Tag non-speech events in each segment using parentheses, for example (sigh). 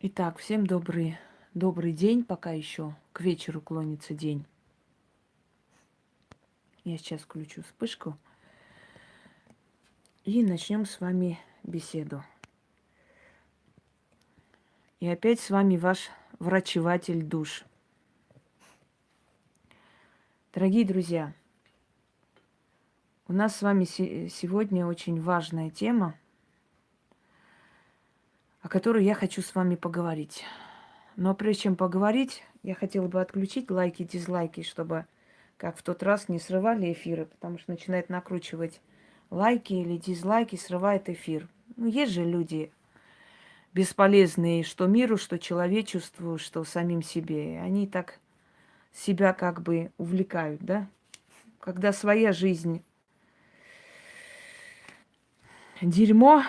Итак, всем добрый, добрый день, пока еще к вечеру клонится день. Я сейчас включу вспышку и начнем с вами беседу. И опять с вами ваш врачеватель душ. Дорогие друзья, у нас с вами сегодня очень важная тема – о которой я хочу с вами поговорить. Но прежде чем поговорить, я хотела бы отключить лайки и дизлайки, чтобы, как в тот раз, не срывали эфиры, потому что начинает накручивать лайки или дизлайки, срывает эфир. Ну, есть же люди бесполезные, что миру, что человечеству, что самим себе. Они так себя как бы увлекают, да? Когда своя жизнь дерьмо,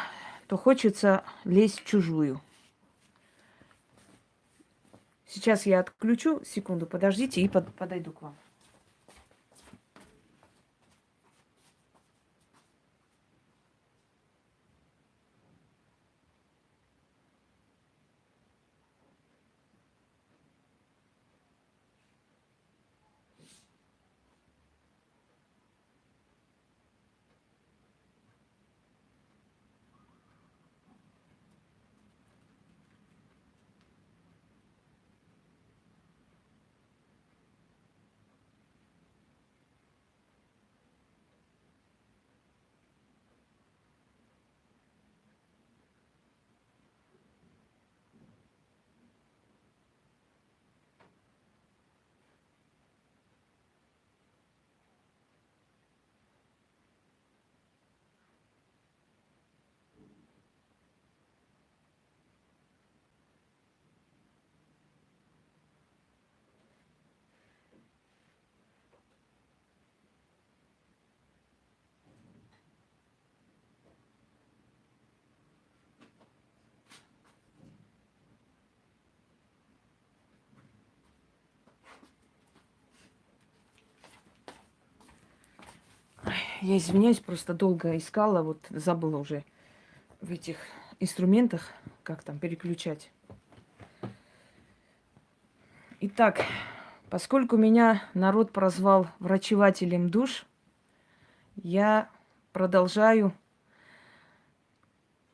то хочется лезть в чужую. Сейчас я отключу, секунду, подождите и под, подойду к вам. Я извиняюсь, просто долго искала, вот забыла уже в этих инструментах, как там переключать. Итак, поскольку меня народ прозвал врачевателем душ, я продолжаю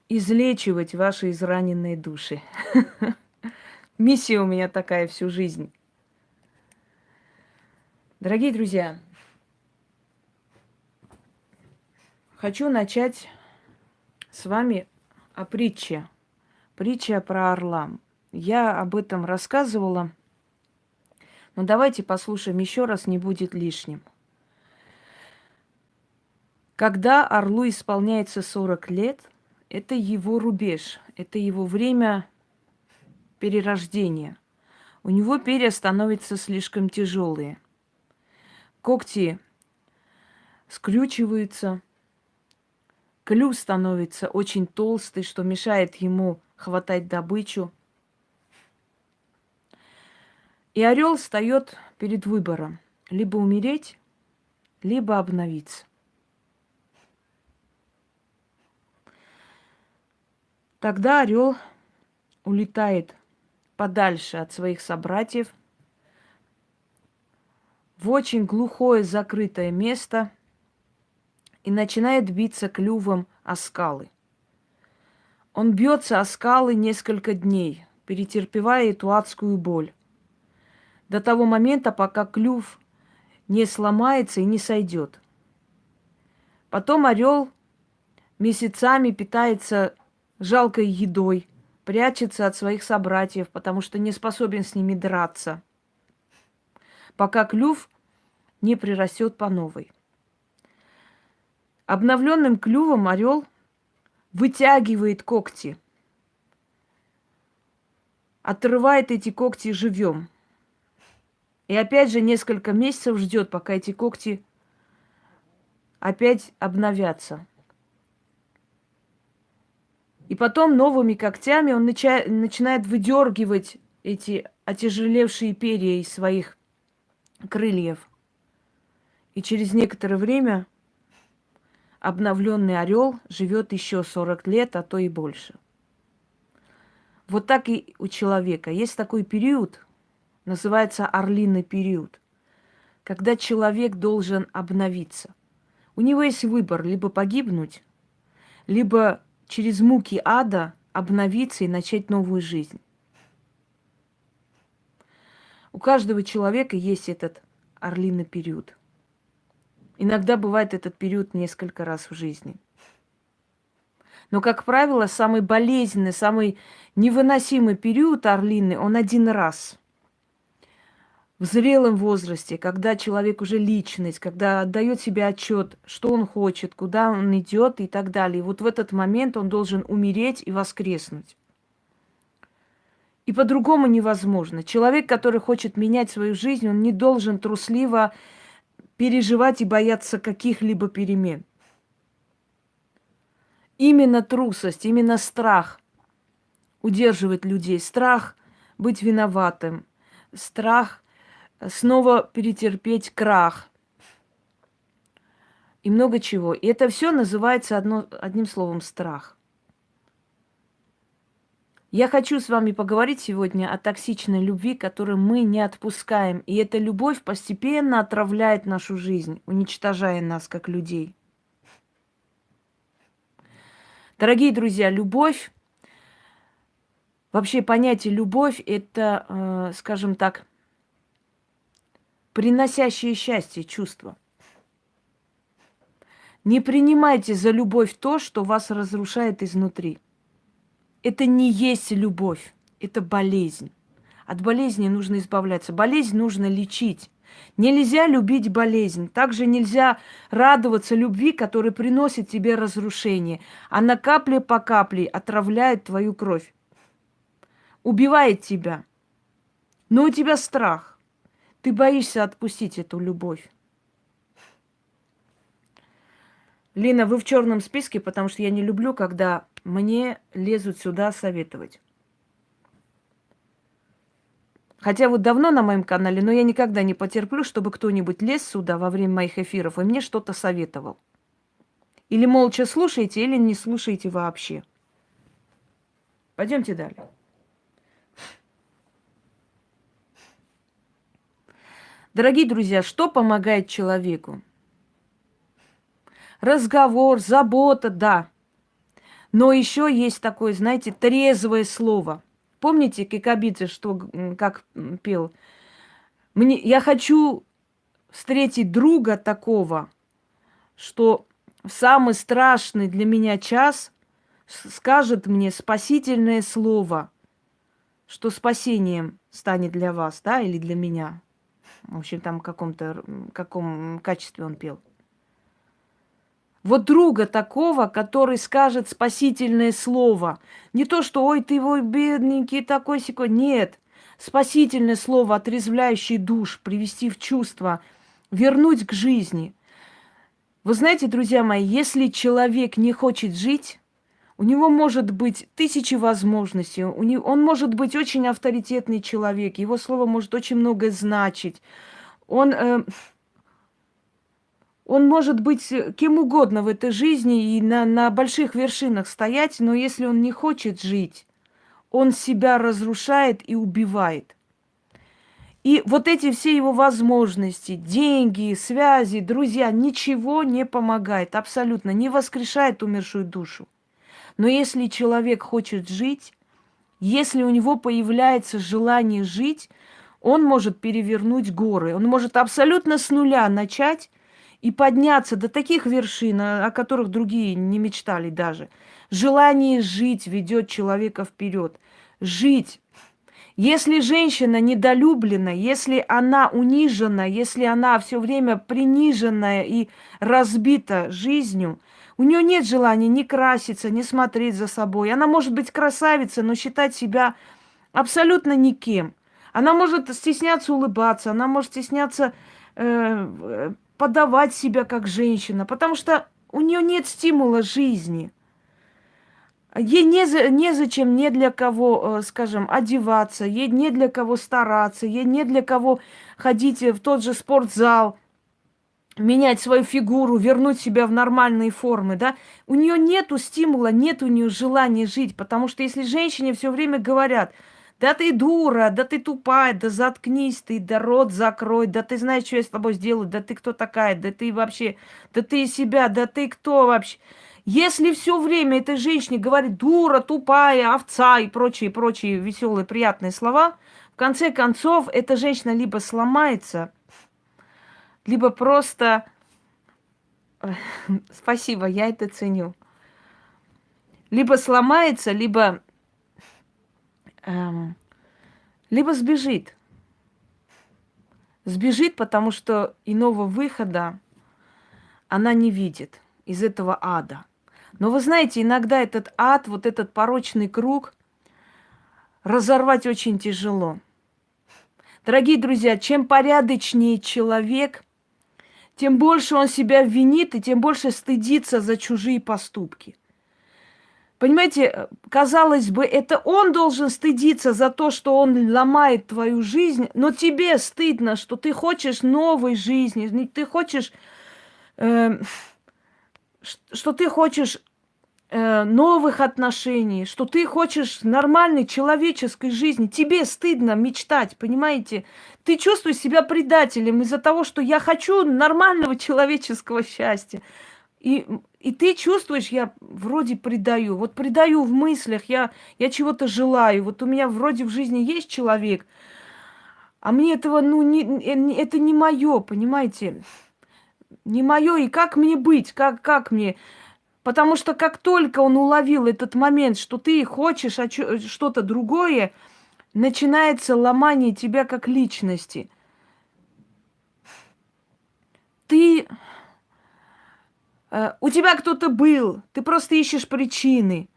излечивать ваши израненные души. (laughs) Миссия у меня такая всю жизнь. Дорогие друзья, Хочу начать с вами о притче. Притча про орла. Я об этом рассказывала, но давайте послушаем еще раз, не будет лишним. Когда орлу исполняется 40 лет, это его рубеж, это его время перерождения. У него перья становятся слишком тяжелые. Когти скрючиваются – Клюв становится очень толстый, что мешает ему хватать добычу. И орел встает перед выбором либо умереть, либо обновиться. Тогда орел улетает подальше от своих собратьев в очень глухое закрытое место – и начинает биться клювом о скалы. Он бьется о скалы несколько дней, перетерпевая эту адскую боль. До того момента, пока клюв не сломается и не сойдет. Потом орел месяцами питается жалкой едой, прячется от своих собратьев, потому что не способен с ними драться, пока клюв не прирастет по новой. Обновленным клювом орел вытягивает когти, отрывает эти когти живем. И опять же несколько месяцев ждет, пока эти когти опять обновятся. И потом новыми когтями он нача- начинает выдергивать эти отяжелевшие перья из своих крыльев. И через некоторое время обновленный орел живет еще 40 лет, а то и больше. Вот так и у человека. Есть такой период, называется орлиный период, когда человек должен обновиться. У него есть выбор либо погибнуть, либо через муки ада обновиться и начать новую жизнь. У каждого человека есть этот орлиный период. Иногда бывает этот период несколько раз в жизни. Но, как правило, самый болезненный, самый невыносимый период орлины, он один раз. В зрелом возрасте, когда человек уже личность, когда отдает себе отчет, что он хочет, куда он идет и так далее. И вот в этот момент он должен умереть и воскреснуть. И по-другому невозможно. Человек, который хочет менять свою жизнь, он не должен трусливо переживать и бояться каких-либо перемен. Именно трусость, именно страх удерживает людей. Страх быть виноватым, страх снова перетерпеть крах и много чего. И это все называется одно, одним словом страх. Я хочу с вами поговорить сегодня о токсичной любви, которую мы не отпускаем. И эта любовь постепенно отравляет нашу жизнь, уничтожая нас как людей. Дорогие друзья, любовь, вообще понятие любовь, это, э, скажем так, приносящее счастье чувство. Не принимайте за любовь то, что вас разрушает изнутри это не есть любовь, это болезнь. От болезни нужно избавляться. Болезнь нужно лечить. Нельзя любить болезнь. Также нельзя радоваться любви, которая приносит тебе разрушение. Она капля по капле отравляет твою кровь. Убивает тебя. Но у тебя страх. Ты боишься отпустить эту любовь. Лина, вы в черном списке, потому что я не люблю, когда мне лезут сюда советовать. Хотя вот давно на моем канале, но я никогда не потерплю, чтобы кто-нибудь лез сюда во время моих эфиров и мне что-то советовал. Или молча слушайте, или не слушайте вообще. Пойдемте далее. Дорогие друзья, что помогает человеку? Разговор, забота, да. Но еще есть такое, знаете, трезвое слово. Помните Кикабидзе, что как пел? Мне, я хочу встретить друга такого, что в самый страшный для меня час скажет мне спасительное слово, что спасением станет для вас, да, или для меня. В общем, там в каком-то каком качестве он пел. Вот друга такого, который скажет спасительное слово. Не то, что «Ой, ты мой бедненький такой секой». Нет. Спасительное слово, отрезвляющий душ, привести в чувство, вернуть к жизни. Вы знаете, друзья мои, если человек не хочет жить, у него может быть тысячи возможностей, у него, он может быть очень авторитетный человек, его слово может очень многое значить. Он... Э, он может быть э, кем угодно в этой жизни и на, на больших вершинах стоять, но если он не хочет жить, он себя разрушает и убивает. И вот эти все его возможности, деньги, связи, друзья, ничего не помогает, абсолютно, не воскрешает умершую душу. Но если человек хочет жить, если у него появляется желание жить, он может перевернуть горы, он может абсолютно с нуля начать и подняться до таких вершин, о которых другие не мечтали даже. Желание жить ведет человека вперед. Жить. Если женщина недолюблена, если она унижена, если она все время приниженная и разбита жизнью, у нее нет желания ни краситься, ни смотреть за собой. Она может быть красавицей, но считать себя абсолютно никем. Она может стесняться улыбаться, она может стесняться э, подавать себя как женщина, потому что у нее нет стимула жизни. Ей не, за, незачем не для кого, э, скажем, одеваться, ей не для кого стараться, ей не для кого ходить в тот же спортзал. менять свою фигуру, вернуть себя в нормальные формы, да, у нее нету стимула, нет у нее желания жить, потому что если женщине все время говорят, да ты дура, да ты тупая, да заткнись ты, да рот закрой, да ты знаешь, что я с тобой сделаю, да ты кто такая, да ты вообще, да ты себя, да ты кто вообще. Если все время этой женщине говорит дура, тупая, овца и прочие, прочие веселые, приятные слова, в конце концов эта женщина либо сломается, либо просто... (laughs) Спасибо, я это ценю. Либо сломается, либо... Эм, либо сбежит. Сбежит, потому что иного выхода она не видит из этого ада. Но вы знаете, иногда этот ад, вот этот порочный круг, разорвать очень тяжело. Дорогие друзья, чем порядочнее человек, тем больше он себя винит и тем больше стыдится за чужие поступки. Понимаете, казалось бы, это он должен стыдиться за то, что он ломает твою жизнь, но тебе стыдно, что ты хочешь новой жизни, ты хочешь, э, что ты хочешь э, новых отношений, что ты хочешь нормальной человеческой жизни. Тебе стыдно мечтать, понимаете? Ты чувствуешь себя предателем из-за того, что я хочу нормального (laughs) человеческого счастья. И, и ты чувствуешь, я вроде предаю. Вот предаю в мыслях, я, я чего-то желаю. Вот у меня вроде в жизни есть человек, а мне этого, ну, не, это не мое, понимаете? Не мое, и как мне быть? Как, как мне? Потому что как только он уловил этот момент, что ты хочешь что-то другое, начинается ломание тебя как личности. Ты... Э, у тебя кто-то был, ты просто ищешь причины.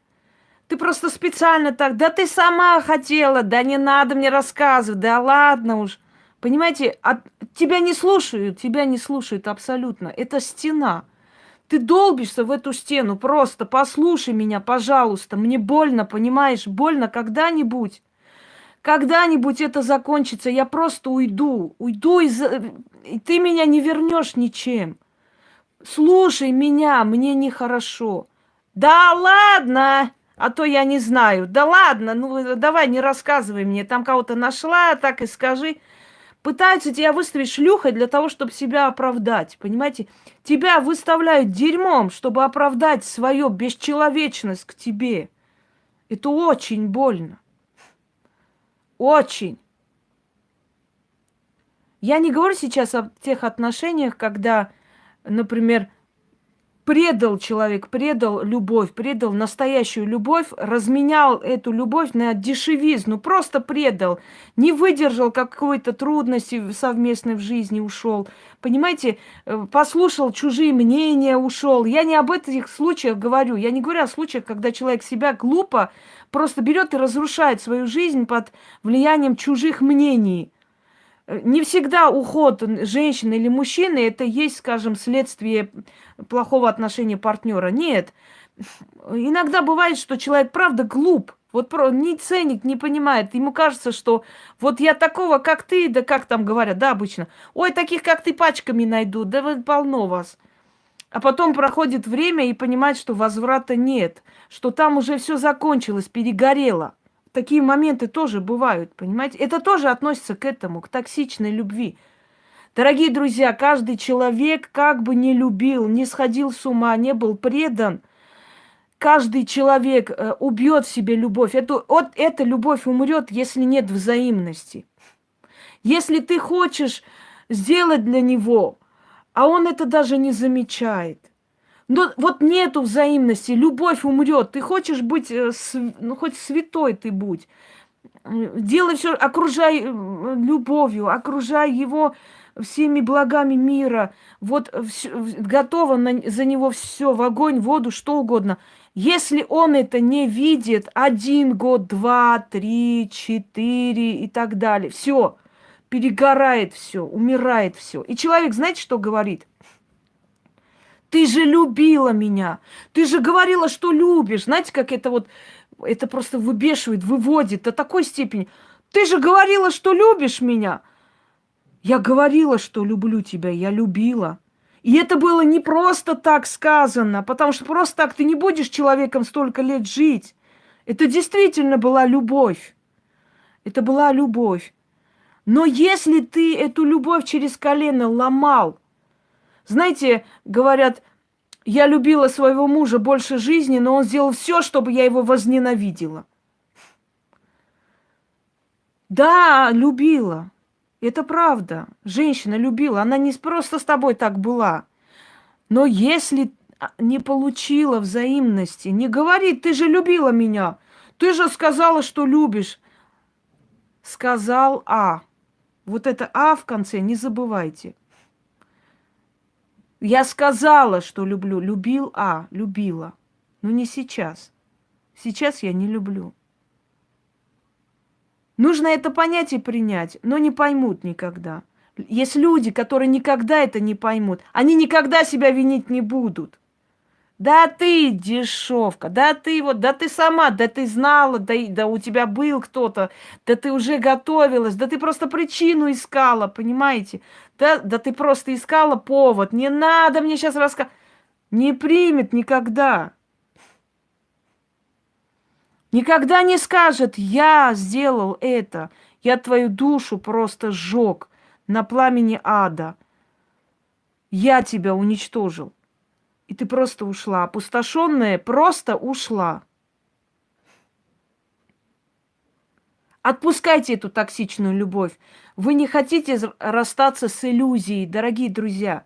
Ты просто специально так, да ты сама хотела, да не надо мне рассказывать, да ладно уж. Понимаете, от, тебя не слушают, тебя не слушают абсолютно. Это стена. Ты долбишься в эту стену, просто послушай меня, пожалуйста. Мне больно, понимаешь, больно когда-нибудь. Когда-нибудь это закончится, я просто уйду. Уйду, из... и ты меня не вернешь ничем. Слушай меня, мне нехорошо. Да ладно, а то я не знаю. Да ладно, ну давай не рассказывай мне. Там кого-то нашла, так и скажи. Пытаются тебя выставить шлюхой для того, чтобы себя оправдать. Понимаете? Тебя выставляют дерьмом, чтобы оправдать свою бесчеловечность к тебе. Это очень больно. Очень. Я не говорю сейчас о тех отношениях, когда, например, предал человек, предал любовь, предал настоящую любовь, разменял эту любовь на дешевизну, просто предал, не выдержал какой-то трудности совместной в жизни, ушел. Понимаете, э, послушал чужие мнения, ушел. Я не об этих случаях говорю, я не говорю о случаях, когда человек себя глупо просто берет и разрушает свою жизнь под влиянием чужих мнений. Не всегда уход женщины или мужчины это есть, скажем, следствие плохого отношения партнера. Нет. Иногда бывает, что человек правда глуп. Вот не ценит, не понимает. Ему кажется, что вот я такого, как ты, да как там говорят, да, обычно. Ой, таких, как ты, пачками найду, да вы полно вас. А потом проходит время и понимает, что возврата нет, что там уже все закончилось, перегорело. Такие моменты тоже бывают, понимаете? Это тоже относится к этому, к токсичной любви. Дорогие друзья, каждый человек, как бы не любил, не сходил с ума, не был предан, каждый человек э, убьет в себе любовь. Это, вот эта любовь умрет, если нет взаимности. Если ты хочешь сделать для него, а он это даже не замечает – но вот нету взаимности, любовь умрет. Ты хочешь быть, э, ну хоть святой ты будь. Делай все, окружай э, любовью, окружай его всеми благами мира. Вот все, готово на, за него все, в огонь, в воду, что угодно. Если он это не видит, один год, два, три, четыре и так далее, все, перегорает все, умирает все. И человек, знаете, что говорит? Ты же любила меня. Ты же говорила, что любишь. Знаете, как это вот, это просто выбешивает, выводит до такой степени. Ты же говорила, что любишь меня. Я говорила, что люблю тебя, я любила. И это было не просто так сказано, потому что просто так ты не будешь человеком столько лет жить. Это действительно была любовь. Это была любовь. Но если ты эту любовь через колено ломал, знаете, говорят, я любила своего мужа больше жизни, но он сделал все, чтобы я его возненавидела. Да, любила. Это правда. Женщина любила. Она не просто с тобой так была. Но если не получила взаимности, не говорит, ты же любила меня, ты же сказала, что любишь. Сказал А. Вот это А в конце не забывайте. Я сказала, что люблю. Любил А, любила. Но не сейчас. Сейчас я не люблю. Нужно это понять и принять, но не поймут никогда. Есть люди, которые никогда это не поймут. Они никогда себя винить не будут. Да ты дешевка, да ты вот, да ты сама, да ты знала, да, да у тебя был кто-то, да ты уже готовилась, да ты просто причину искала, понимаете? Да, да ты просто искала повод. Не надо мне сейчас рассказывать. Не примет никогда. Никогда не скажет, я сделал это, я твою душу просто сжег на пламени ада. Я тебя уничтожил. И ты просто ушла. Опустошенная просто ушла. Отпускайте эту токсичную любовь. Вы не хотите расстаться с иллюзией, дорогие друзья.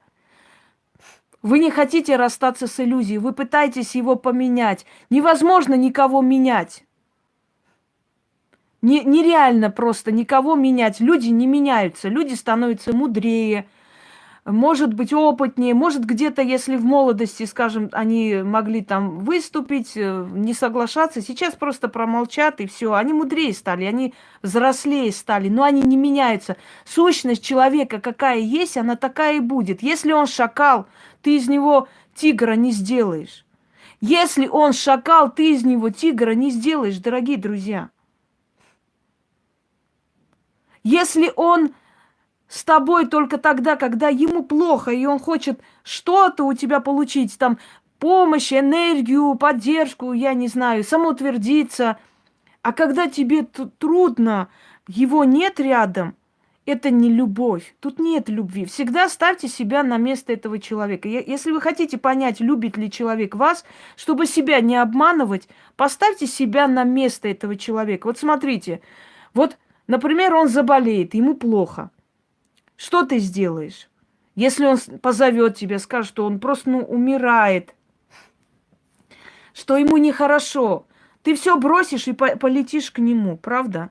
Вы не хотите расстаться с иллюзией, вы пытаетесь его поменять. Невозможно никого менять. Не, нереально просто никого менять. Люди не меняются, люди становятся мудрее, может быть, опытнее, может, где-то, если в молодости, скажем, они могли там выступить, э, не соглашаться, сейчас просто промолчат и все. Они мудрее стали, они взрослее стали, но они не меняются. Сущность человека какая есть, она такая и будет. Если он шакал, ты из него тигра не сделаешь. Если он шакал, ты из него тигра не сделаешь, дорогие друзья. Если он с тобой только тогда, когда ему плохо, и он хочет что-то у тебя получить, там, помощь, энергию, поддержку, я не знаю, самоутвердиться. А когда тебе трудно, его нет рядом, это не любовь. Тут нет любви. Всегда ставьте себя на место этого человека. Если вы хотите понять, любит ли человек вас, чтобы себя не обманывать, поставьте себя на место этого человека. Вот смотрите, вот, например, он заболеет, ему плохо – что ты сделаешь? Если он позовет тебя, скажет, что он просто ну, умирает, что ему нехорошо, ты все бросишь и по полетишь к нему, правда?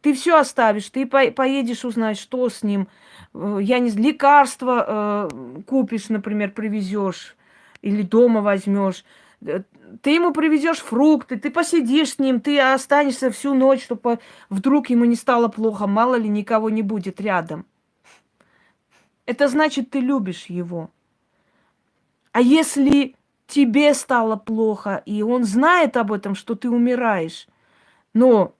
Ты все оставишь, ты по поедешь узнать, что с ним. Э, я не знаю, лекарства э, купишь, например, привезешь или дома возьмешь. Э, ты ему привезешь фрукты, ты посидишь с ним, ты останешься всю ночь, чтобы вдруг ему не стало плохо, мало ли никого не будет рядом. Это значит, ты любишь его. А если тебе стало плохо, и он знает об этом, что ты умираешь, но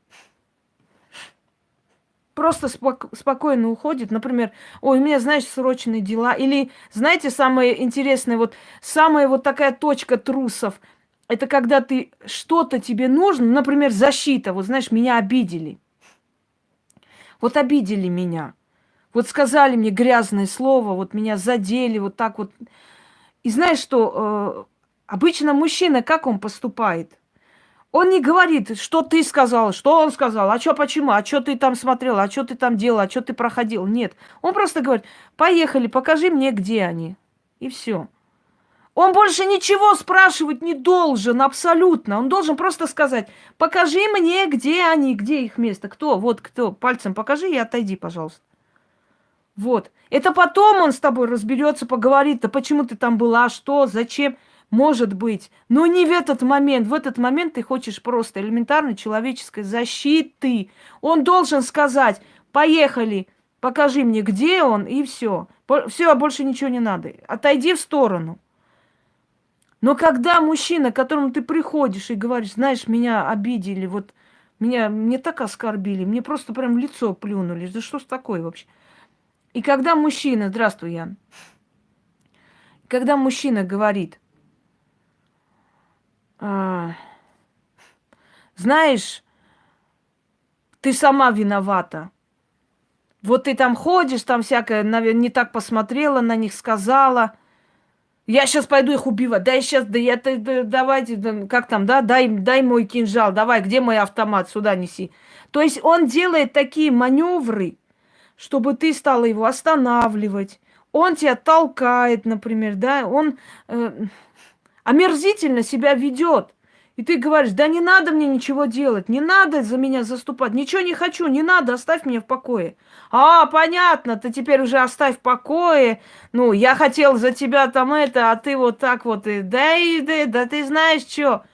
просто спок- спокойно уходит, например, ой, у меня, знаешь, срочные дела, или, знаете, самое интересное, вот самая вот такая точка трусов, это когда ты что-то тебе нужно, например, защита, вот знаешь, меня обидели. Вот обидели меня. Вот сказали мне грязное слово, вот меня задели, вот так вот. И знаешь что, э, обычно мужчина, как он поступает? Он не говорит, что ты сказал, что он сказал, а что, почему, а что ты там смотрел, а что ты там делал, а что ты проходил. Нет, он просто говорит, поехали, покажи мне, где они. И все. Он больше ничего спрашивать не должен, абсолютно. Он должен просто сказать, покажи мне, где они, где их место, кто, вот кто, пальцем покажи и отойди, пожалуйста. Вот. Это потом он с тобой разберется, поговорит, да почему ты там была, что, зачем, может быть. Но не в этот момент. В этот момент ты хочешь просто элементарной человеческой защиты. Он должен сказать, поехали, покажи мне, где он, и все. Все, больше ничего не надо. Отойди в сторону. Но когда мужчина, к которому ты приходишь и говоришь, знаешь, меня обидели, вот меня, мне так оскорбили, мне просто прям лицо плюнули. Да что ж такое вообще? И когда мужчина, здравствуй, Ян, когда мужчина говорит, а, знаешь, ты сама виновата. Вот ты там ходишь, там всякое, наверное, не так посмотрела на них, сказала. Я сейчас пойду их убивать. Да я сейчас, да я, да, давайте, да, как там, да, дай, дай мой кинжал, давай, где мой автомат, сюда неси. То есть он делает такие маневры, чтобы ты стала его останавливать. Он тебя толкает, например, да, он э, омерзительно себя ведет. И ты говоришь, да не надо мне ничего делать, не надо за меня заступать, ничего не хочу, не надо, оставь меня в покое. А, понятно, ты теперь уже оставь в покое. Ну, я хотел за тебя там это, а ты вот так вот, и, да, и, да, да ты знаешь что.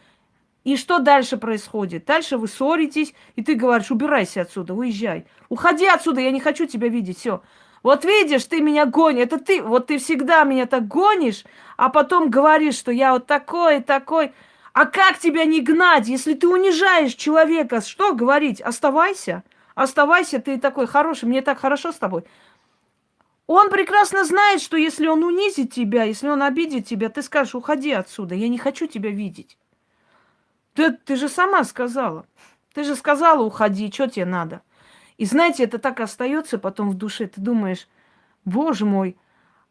И что дальше происходит? Дальше вы ссоритесь, и ты говоришь, убирайся отсюда, уезжай. Уходи отсюда, я не хочу тебя видеть, все. Вот видишь, ты меня гонишь, это ты, вот ты всегда меня так гонишь, а потом говоришь, что я вот такой, такой. А как тебя не гнать, если ты унижаешь человека? Что говорить? Оставайся. Оставайся, ты такой хороший, мне так хорошо с тобой. Он прекрасно знает, что если он унизит тебя, если он обидит тебя, ты скажешь, уходи отсюда, я не хочу тебя видеть. Ты, ты же сама сказала. Ты же сказала, уходи, что тебе надо? И знаете, это так остается потом в душе. Ты думаешь, боже мой,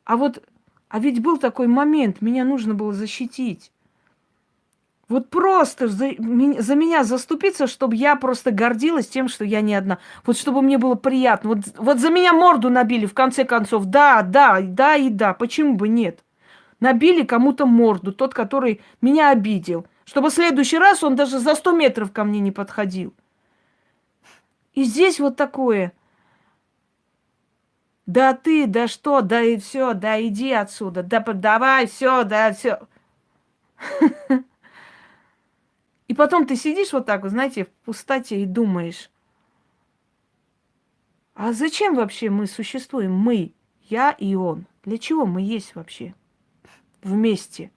а вот, а ведь был такой момент, меня нужно было защитить. Вот просто за, за меня заступиться, чтобы я просто гордилась тем, что я не одна. Вот чтобы мне было приятно. Вот, вот за меня морду набили, в конце концов. Да, да, да и да. Почему бы нет? Набили кому-то морду, тот, который меня обидел. Чтобы в следующий раз он даже за 100 метров ко мне не подходил. И здесь вот такое. Да ты, да что, да и все, да иди отсюда, да давай, все, да все. И потом ты сидишь вот так, знаете, в пустоте и думаешь, а зачем вообще мы существуем? Мы, я и он. Для чего мы есть вообще вместе?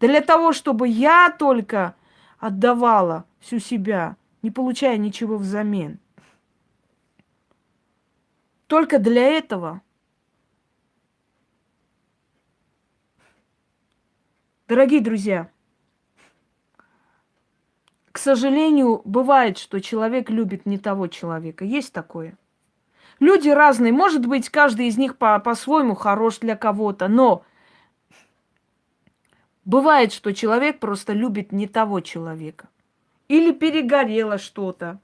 Для того, чтобы я только отдавала всю себя, не получая ничего взамен. Только для этого. Дорогие друзья, к сожалению, бывает, что человек любит не того человека. Есть такое. Люди разные. Может быть, каждый из них по- по-своему хорош для кого-то, но бывает, что человек просто любит не того человека. Или перегорело что-то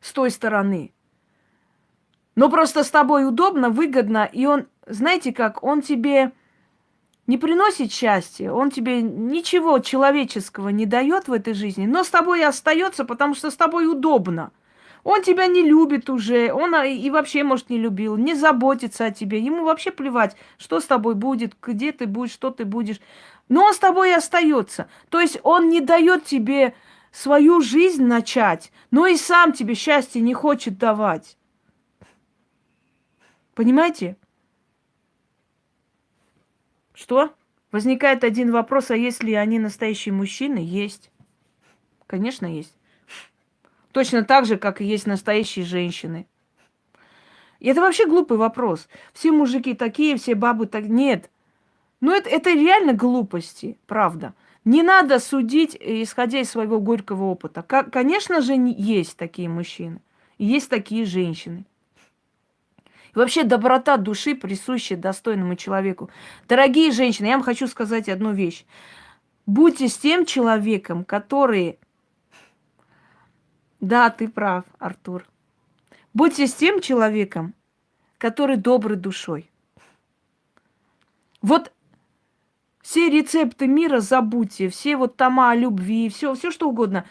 с той стороны. Но просто с тобой удобно, выгодно, и он, знаете как, он тебе не приносит счастья, он тебе ничего человеческого не дает в этой жизни, но с тобой остается, потому что с тобой удобно. Он тебя не любит уже, он а, и вообще, может, не любил, не заботится о тебе. Ему вообще плевать, что с тобой будет, где ты будешь, что ты будешь. Но он с тобой и остается. То есть он не дает тебе свою жизнь начать, но и сам тебе счастье не хочет давать. Понимаете? Что? Возникает один вопрос, а есть ли они настоящие мужчины? Есть. Конечно, есть. Точно так же, как и есть настоящие женщины. И это вообще глупый вопрос. Все мужики такие, все бабы так... Нет. Ну, это, это реально глупости, правда. Не надо судить, исходя из своего горького опыта. Как, конечно же, есть такие мужчины. И есть такие женщины. И вообще доброта души присуща достойному человеку. Дорогие женщины, я вам хочу сказать одну вещь. Будьте с тем человеком, который... Да, ты прав, Артур. Будьте с тем человеком, который добрый душой. Вот все рецепты мира забудьте, все вот тома о любви, все, все что угодно.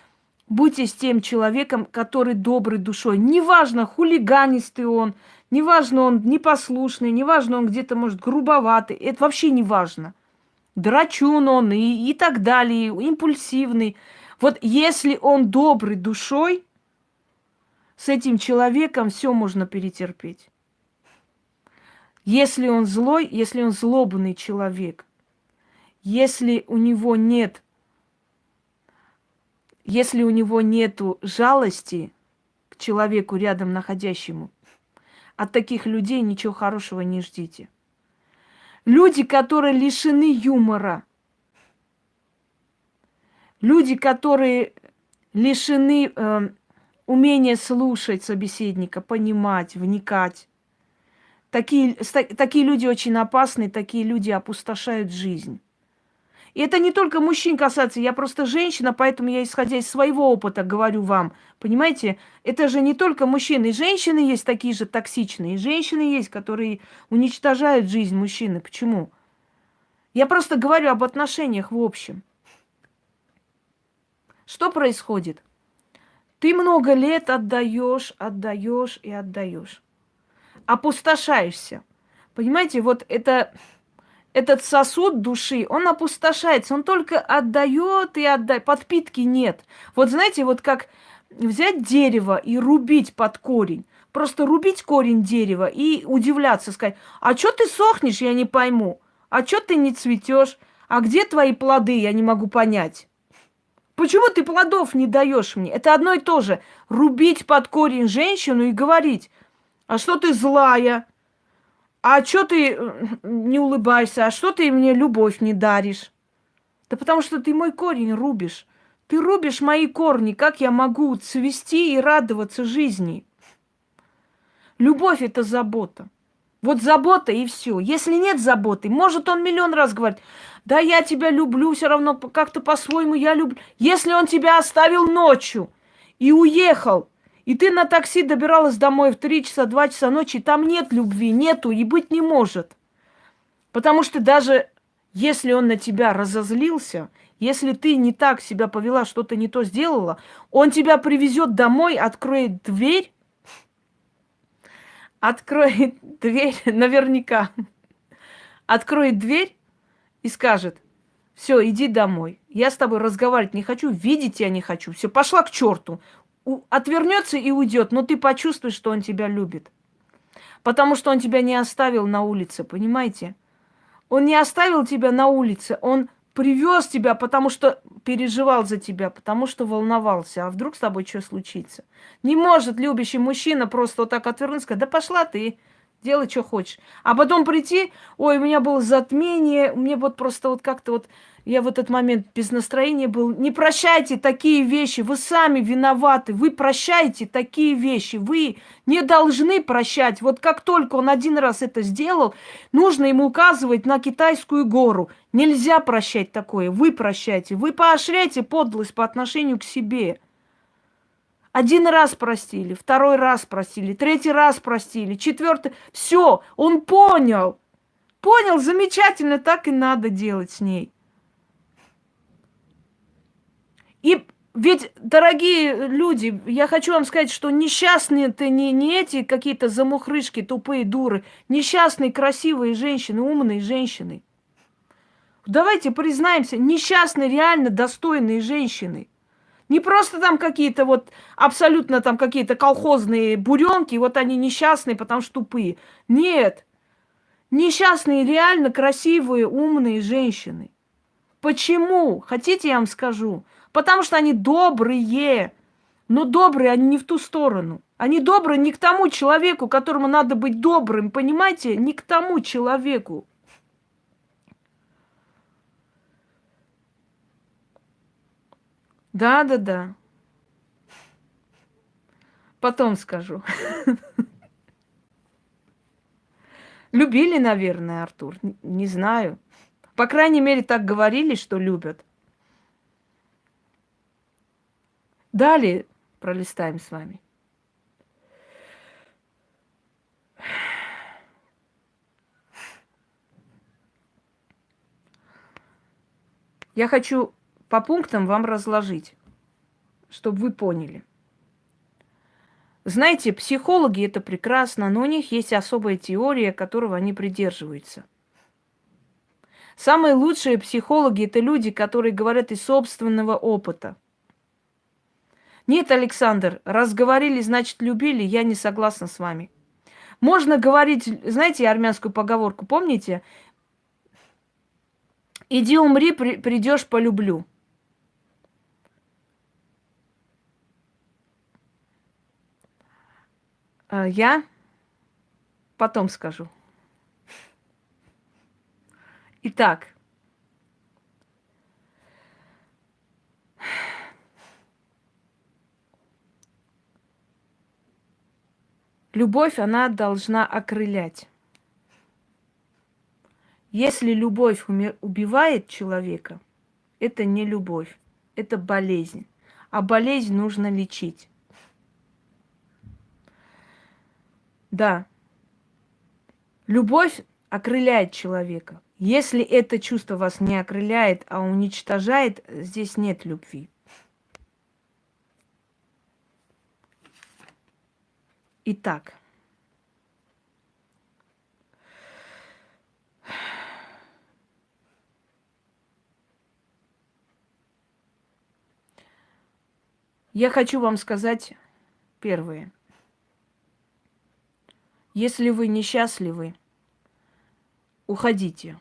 Будьте с тем человеком, который добрый душой. Неважно, хулиганистый он, Неважно, он непослушный, неважно, он где-то, может, грубоватый. Это вообще не важно. Драчун он и, и так далее, импульсивный. Вот если он добрый душой, с этим человеком все можно перетерпеть. Если он злой, если он злобный человек, если у него нет, если у него нету жалости к человеку рядом находящему, от таких людей ничего хорошего не ждите. Люди, которые лишены юмора. Люди, которые лишены э, умения слушать собеседника, понимать, вникать. Такие, такие люди очень опасны, такие люди опустошают жизнь. И это не только мужчин касается, я просто женщина, поэтому я, исходя из своего опыта, говорю вам. Понимаете, это же не только мужчины, и женщины есть такие же токсичные, и женщины есть, которые уничтожают жизнь мужчины. Почему? Я просто говорю об отношениях в общем. Что происходит? Ты много лет отдаешь, отдаешь и отдаешь. Опустошаешься. Понимаете, вот это этот сосуд души, он опустошается, он только отдает и отдает, подпитки нет. Вот знаете, вот как взять дерево и рубить под корень, просто рубить корень дерева и удивляться, сказать, а что ты сохнешь, я не пойму, а что ты не цветешь, а где твои плоды, я не могу понять. Почему ты плодов не даешь мне? Это одно и то же. Рубить под корень женщину и говорить, а что ты злая, а что ты э, не улыбаешься? А что ты мне любовь не даришь? Да потому что ты мой корень рубишь. Ты рубишь мои корни. Как я могу цвести и радоваться жизни? Любовь – это забота. Вот забота и все. Если нет заботы, может он миллион раз говорит, да я тебя люблю, все равно как-то по-своему я люблю. Если он тебя оставил ночью и уехал, и ты на такси добиралась домой в 3 часа, 2 часа ночи, там нет любви, нету и быть не может. Потому что даже если он на тебя разозлился, если ты не так себя повела, что-то не то сделала, он тебя привезет домой, откроет дверь, откроет дверь, (laughs) наверняка, откроет дверь и скажет, все, иди домой. Я с тобой разговаривать не хочу, видеть тебя не хочу. Все, пошла к черту отвернется и уйдет, но ты почувствуешь, что он тебя любит. Потому что он тебя не оставил на улице, понимаете? Он не оставил тебя на улице, он привез тебя, потому что переживал за тебя, потому что волновался. А вдруг с тобой что случится? Не может любящий мужчина просто вот так отвернуться, сказать, да пошла ты, делай, что хочешь. А потом прийти, ой, у меня было затмение, мне вот просто вот как-то вот я в этот момент без настроения был. Не прощайте такие вещи, вы сами виноваты, вы прощаете такие вещи, вы не должны прощать. Вот как только он один раз это сделал, нужно ему указывать на китайскую гору. Нельзя прощать такое, вы прощайте, вы поощряете подлость по отношению к себе. Один раз простили, второй раз простили, третий раз простили, четвертый. Все, он понял. Понял, замечательно, так и надо делать с ней. И ведь, дорогие люди, я хочу вам сказать, что несчастные это не, не эти какие-то замухрышки, тупые дуры. Несчастные, красивые женщины, умные женщины. Давайте признаемся, несчастные, реально достойные женщины. Не просто там какие-то вот абсолютно там какие-то колхозные буренки, вот они несчастные, потому что тупые. Нет. Несчастные, реально красивые, умные женщины. Почему? Хотите, я вам скажу? Потому что они добрые. Но добрые они не в ту сторону. Они добрые не к тому человеку, которому надо быть добрым, понимаете? Не к тому человеку. Да, да, да. Потом скажу. Любили, наверное, Артур. Не знаю. По крайней мере, так говорили, что любят. Далее пролистаем с вами. Я хочу по пунктам вам разложить, чтобы вы поняли. Знаете, психологи это прекрасно, но у них есть особая теория, которого они придерживаются. Самые лучшие психологи это люди, которые говорят из собственного опыта – нет, Александр, раз говорили, значит любили, я не согласна с вами. Можно говорить, знаете армянскую поговорку, помните? Иди умри, при, придешь, полюблю. Я потом скажу. Итак, любовь, она должна окрылять. Если любовь убивает человека, это не любовь, это болезнь. А болезнь нужно лечить. Да. Любовь окрыляет человека. Если это чувство вас не окрыляет, а уничтожает, здесь нет любви. Итак, я хочу вам сказать первое. Если вы несчастливы, уходите.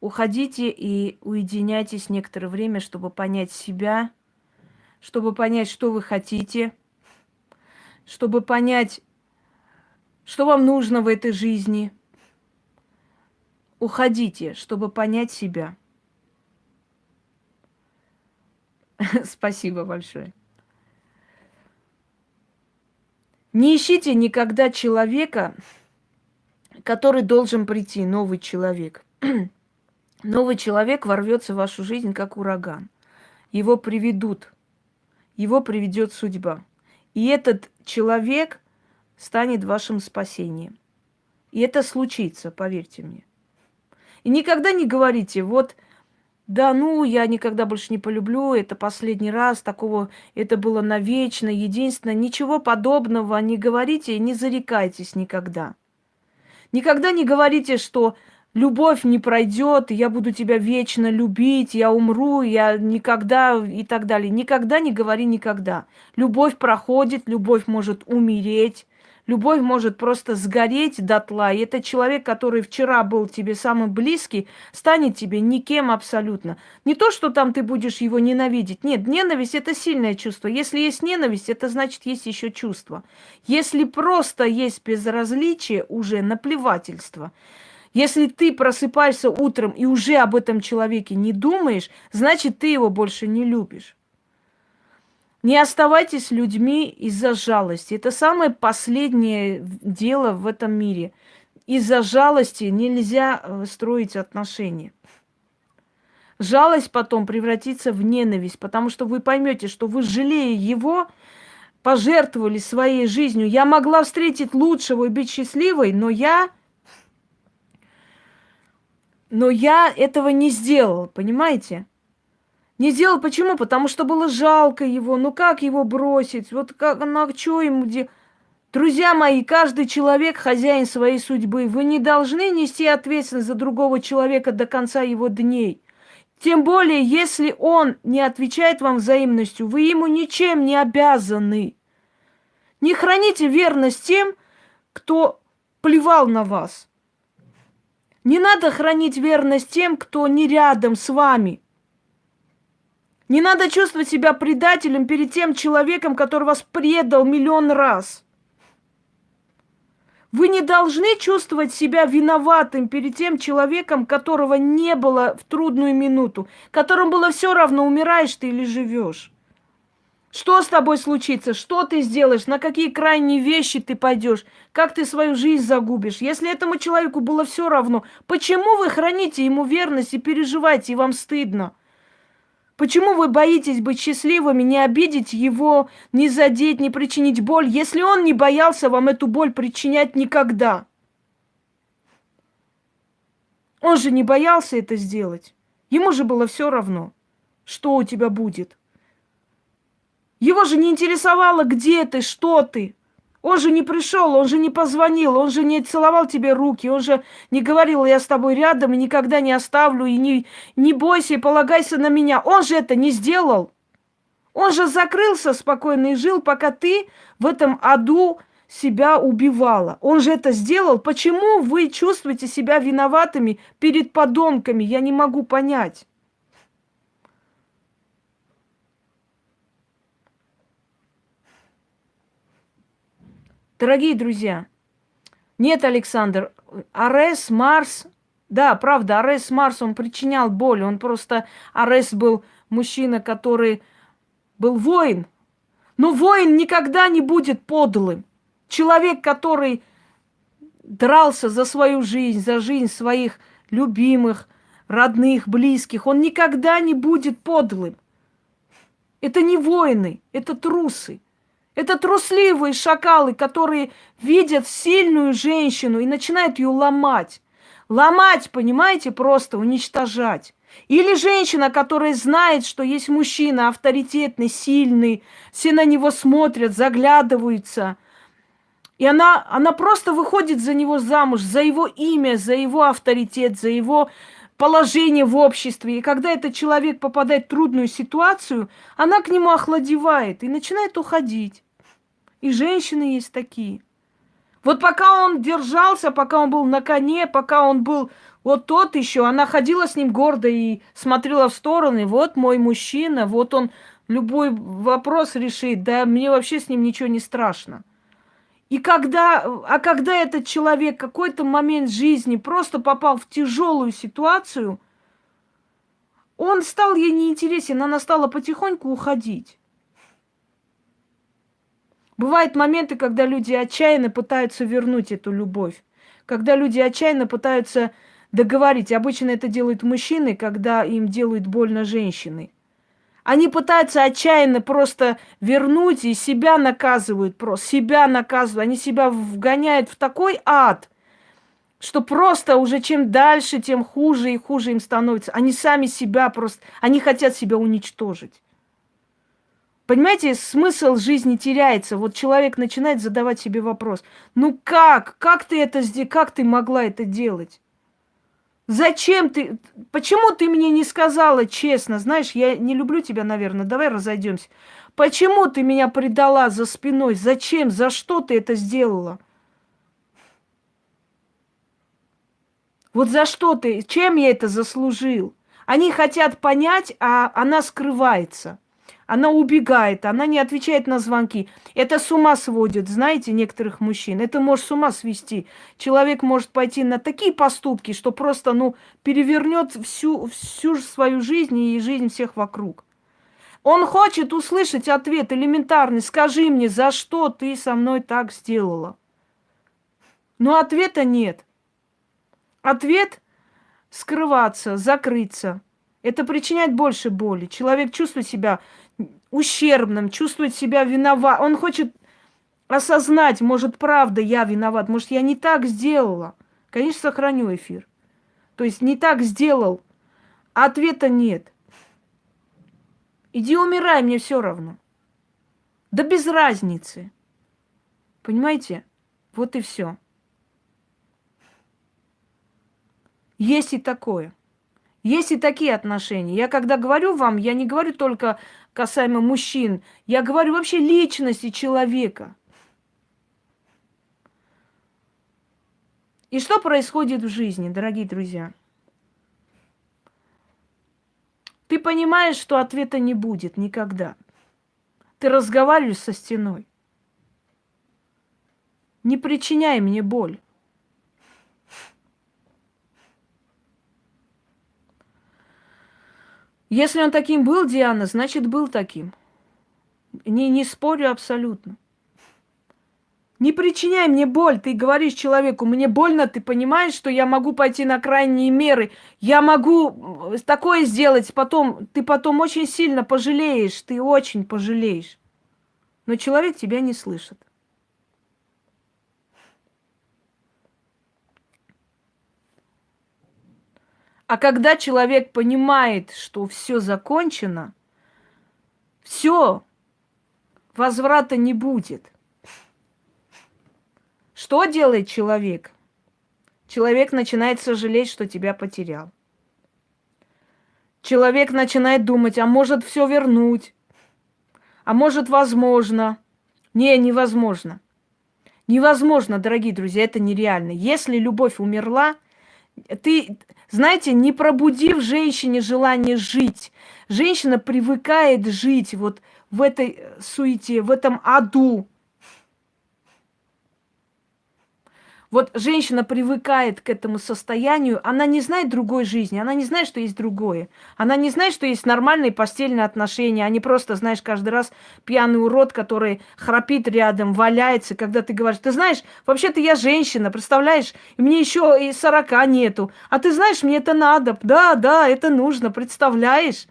Уходите и уединяйтесь некоторое время, чтобы понять себя, чтобы понять, что вы хотите, чтобы понять, что вам нужно в этой жизни. Уходите, чтобы понять себя. (laughs) Спасибо большое. Не ищите никогда человека, который должен прийти, новый человек. (clears throat) новый человек ворвется в вашу жизнь как ураган. Его приведут, его приведет судьба. И этот человек станет вашим спасением. И это случится, поверьте мне. И никогда не говорите, вот да ну, я никогда больше не полюблю, это последний раз, такого, это было навечно, единственное, ничего подобного не говорите, не зарекайтесь никогда. Никогда не говорите, что любовь не пройдет, я буду тебя вечно любить, я умру, я никогда и так далее. Никогда не говори никогда. Любовь проходит, любовь может умереть, Любовь может просто сгореть дотла, и этот человек, который вчера был тебе самый близкий, станет тебе никем абсолютно. Не то, что там ты будешь его ненавидеть. Нет, ненависть – это сильное чувство. Если есть ненависть, это значит, есть еще чувство. Если просто есть безразличие, уже наплевательство. Если ты просыпаешься утром и уже об этом человеке не думаешь, значит, ты его больше не любишь. Не оставайтесь людьми из-за жалости. Это самое последнее дело в этом мире. Из-за жалости нельзя э, строить отношения. Жалость потом превратится в ненависть, потому что вы поймете, что вы, жалея его, пожертвовали своей жизнью. Я могла встретить лучшего и быть счастливой, но я... Но я этого не сделала, понимаете? Не сделал почему? Потому что было жалко его. Ну как его бросить? Вот как, ну а что ему делать? Друзья мои, каждый человек хозяин своей судьбы. Вы не должны нести ответственность за другого человека до конца его дней. Тем более, если он не отвечает вам взаимностью, вы ему ничем не обязаны. Не храните верность тем, кто плевал на вас. Не надо хранить верность тем, кто не рядом с вами – не надо чувствовать себя предателем перед тем человеком, который вас предал миллион раз. Вы не должны чувствовать себя виноватым перед тем человеком, которого не было в трудную минуту, которому было все равно, умираешь ты или живешь. Что с тобой случится? Что ты сделаешь? На какие крайние вещи ты пойдешь? Как ты свою жизнь загубишь? Если этому человеку было все равно, почему вы храните ему верность и переживаете, и вам стыдно? Почему вы боитесь быть счастливыми, не обидеть его, не задеть, не причинить боль, если он не боялся вам эту боль причинять никогда? Он же не боялся это сделать. Ему же было все равно, что у тебя будет. Его же не интересовало, где ты, что ты. Он же не пришел, он же не позвонил, он же не целовал тебе руки, он же не говорил, я с тобой рядом и никогда не оставлю, и не, не бойся и полагайся на меня. Он же это не сделал. Он же закрылся спокойно и жил, пока ты в этом аду себя убивала. Он же это сделал. Почему вы чувствуете себя виноватыми перед подонками? Я не могу понять. Дорогие друзья, нет, Александр, Арес, Марс Да, правда, Арес Марс, он причинял боль. Он просто... Арес был мужчина, который был воин. Но воин никогда не будет подлым. Человек, который дрался за свою жизнь, за жизнь своих любимых, родных, близких, он никогда не будет подлым. Это не воины, это трусы. Это трусливые шакалы, которые видят сильную женщину и начинают ее ломать. Ломать, понимаете, просто уничтожать. Или женщина, которая знает, что есть мужчина авторитетный, сильный, все на него смотрят, заглядываются. И она, она просто выходит за него замуж, за его имя, за его авторитет, за его положение в обществе. И когда этот человек попадает в трудную ситуацию, она к нему охладевает и начинает уходить. И женщины есть такие. Вот пока он держался, пока он был на коне, пока он был вот тот еще, она ходила с ним гордо и смотрела в стороны. Вот мой мужчина, вот он любой вопрос решит. Да мне вообще с ним ничего не страшно. И когда, а когда этот человек какой-то момент жизни просто попал в тяжелую ситуацию, он стал ей неинтересен, она стала потихоньку уходить. Бывают моменты, когда люди отчаянно пытаются вернуть эту любовь, когда люди отчаянно пытаются договорить. Обычно это делают мужчины, когда им делают больно женщины. Они пытаются отчаянно просто вернуть и себя наказывают просто, себя наказывают. Они себя вгоняют в такой ад, что просто уже чем дальше, тем хуже и хуже им становится. Они сами себя просто, они хотят себя уничтожить. Понимаете, смысл жизни теряется. Вот человек начинает задавать себе вопрос. Ну как? Как ты это сделал? Как ты могла это делать? Зачем ты? Почему ты мне не сказала честно? Знаешь, я не люблю тебя, наверное. Давай разойдемся. Почему ты меня предала за спиной? Зачем? За что ты это сделала? Вот за что ты? Чем я это заслужил? Они хотят понять, а она скрывается она убегает, она не отвечает на звонки. Это с ума сводит, знаете, некоторых мужчин. Это может с ума свести. Человек может пойти на такие поступки, что просто, ну, перевернет всю, всю свою жизнь и жизнь всех вокруг. Он хочет услышать ответ элементарный. Скажи мне, за что ты со мной так сделала? Но ответа нет. Ответ – скрываться, закрыться. Это причиняет больше боли. Человек чувствует себя ущербным, чувствует себя виноват. Он хочет осознать, может, правда я виноват, может, я не так сделала. Конечно, сохраню эфир. То есть не так сделал, а ответа нет. Иди умирай, мне все равно. Да без разницы. Понимаете? Вот и все. Есть и такое. Есть и такие отношения. Я когда говорю вам, я не говорю только касаемо мужчин. Я говорю вообще личности человека. И что происходит в жизни, дорогие друзья? Ты понимаешь, что ответа не будет никогда. Ты разговариваешь со стеной. Не причиняй мне боль. Если он таким был, Диана, значит, был таким. Не, не спорю абсолютно. Не причиняй мне боль. Ты говоришь человеку, мне больно, ты понимаешь, что я могу пойти на крайние меры. Я могу такое сделать, потом ты потом очень сильно пожалеешь, ты очень пожалеешь. Но человек тебя не слышит. А когда человек понимает, что все закончено, все, возврата не будет. Что делает человек? Человек начинает сожалеть, что тебя потерял. Человек начинает думать, а может все вернуть, а может возможно. Не, невозможно. Невозможно, дорогие друзья, это нереально. Если любовь умерла, ты, знаете, не пробудив женщине желание жить, женщина привыкает жить вот в этой суете, в этом аду. Вот женщина привыкает к этому состоянию, она не знает другой жизни, она не знает, что есть другое. Она не знает, что есть нормальные постельные отношения, а не просто, знаешь, каждый раз пьяный урод, который храпит рядом, валяется, когда ты говоришь, ты знаешь, вообще-то я женщина, представляешь, мне еще и сорока нету, а ты знаешь, мне это надо, да, да, это нужно, представляешь?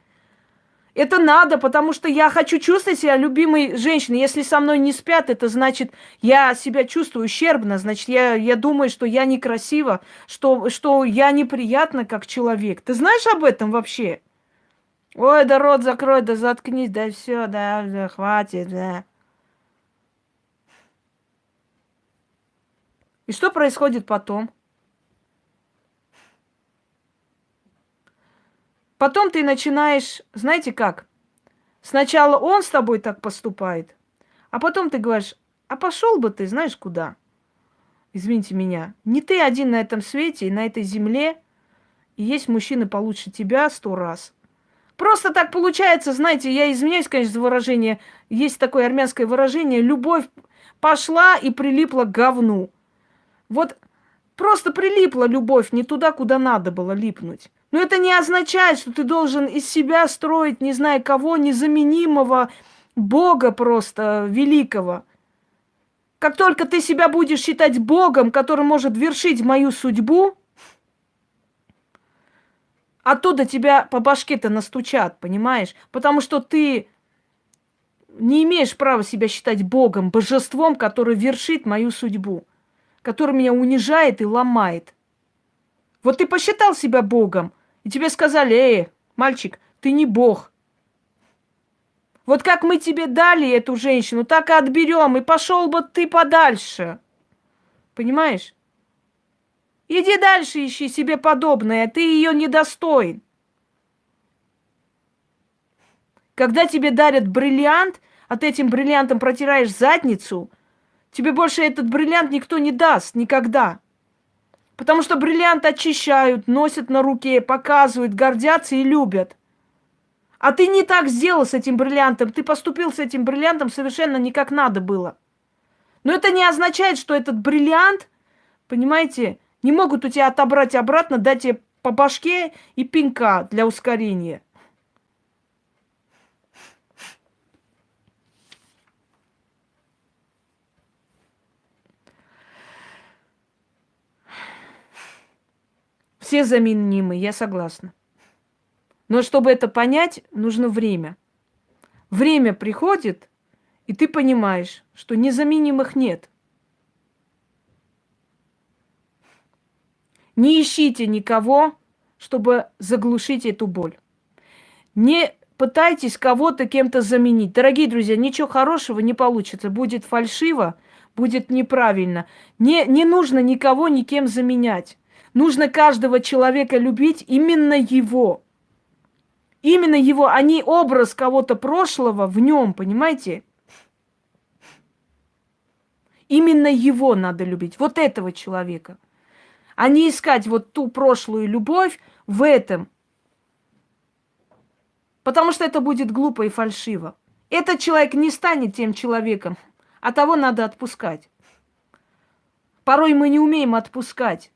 Это надо, потому что я хочу чувствовать себя любимой женщиной. Если со мной не спят, это значит, я себя чувствую ущербно, значит, я, я думаю, что я некрасива, что, что я неприятна как человек. Ты знаешь об этом вообще? Ой, да рот закрой, да заткнись, да все, да, да, хватит, да. И что происходит потом? Потом ты начинаешь, знаете как? Сначала он с тобой так поступает, а потом ты говоришь, а пошел бы ты, знаешь, куда? Извините меня. Не ты один на этом свете и на этой земле, и есть мужчины получше тебя сто раз. Просто так получается, знаете, я извиняюсь, конечно, за выражение. Есть такое армянское выражение. Любовь пошла и прилипла к говну. Вот просто прилипла любовь не туда, куда надо было липнуть. Но это не означает, что ты должен из себя строить, не знаю кого, незаменимого Бога просто великого. Как только ты себя будешь считать Богом, который может вершить мою судьбу, оттуда тебя по башке-то настучат, понимаешь? Потому что ты не имеешь права себя считать Богом, божеством, который вершит мою судьбу, который меня унижает и ломает. Вот ты посчитал себя Богом, и тебе сказали, эй, мальчик, ты не бог. Вот как мы тебе дали эту женщину, так и отберем, и пошел бы ты подальше. Понимаешь? Иди дальше, ищи себе подобное, ты ее недостоин. Когда тебе дарят бриллиант, а ты этим бриллиантом протираешь задницу, тебе больше этот бриллиант никто не даст никогда. Потому что бриллиант очищают, носят на руке, показывают, гордятся и любят. А ты не так сделал с этим бриллиантом. Ты поступил с этим бриллиантом совершенно не как надо было. Но это не означает, что этот бриллиант, понимаете, не могут у тебя отобрать обратно, дать тебе по башке и пинка для ускорения. Все заменимы, я согласна. Но чтобы это понять, нужно время. Время приходит, и ты понимаешь, что незаменимых нет. Не ищите никого, чтобы заглушить эту боль. Не пытайтесь кого-то кем-то заменить. Дорогие друзья, ничего хорошего не получится. Будет фальшиво, будет неправильно. Не, не нужно никого никем заменять. Нужно каждого человека любить именно его. Именно его, а не образ кого-то прошлого в нем, понимаете? Именно его надо любить, вот этого человека. А не искать вот ту прошлую любовь в этом. Потому что это будет глупо и фальшиво. Этот человек не станет тем человеком, а того надо отпускать. Порой мы не умеем отпускать.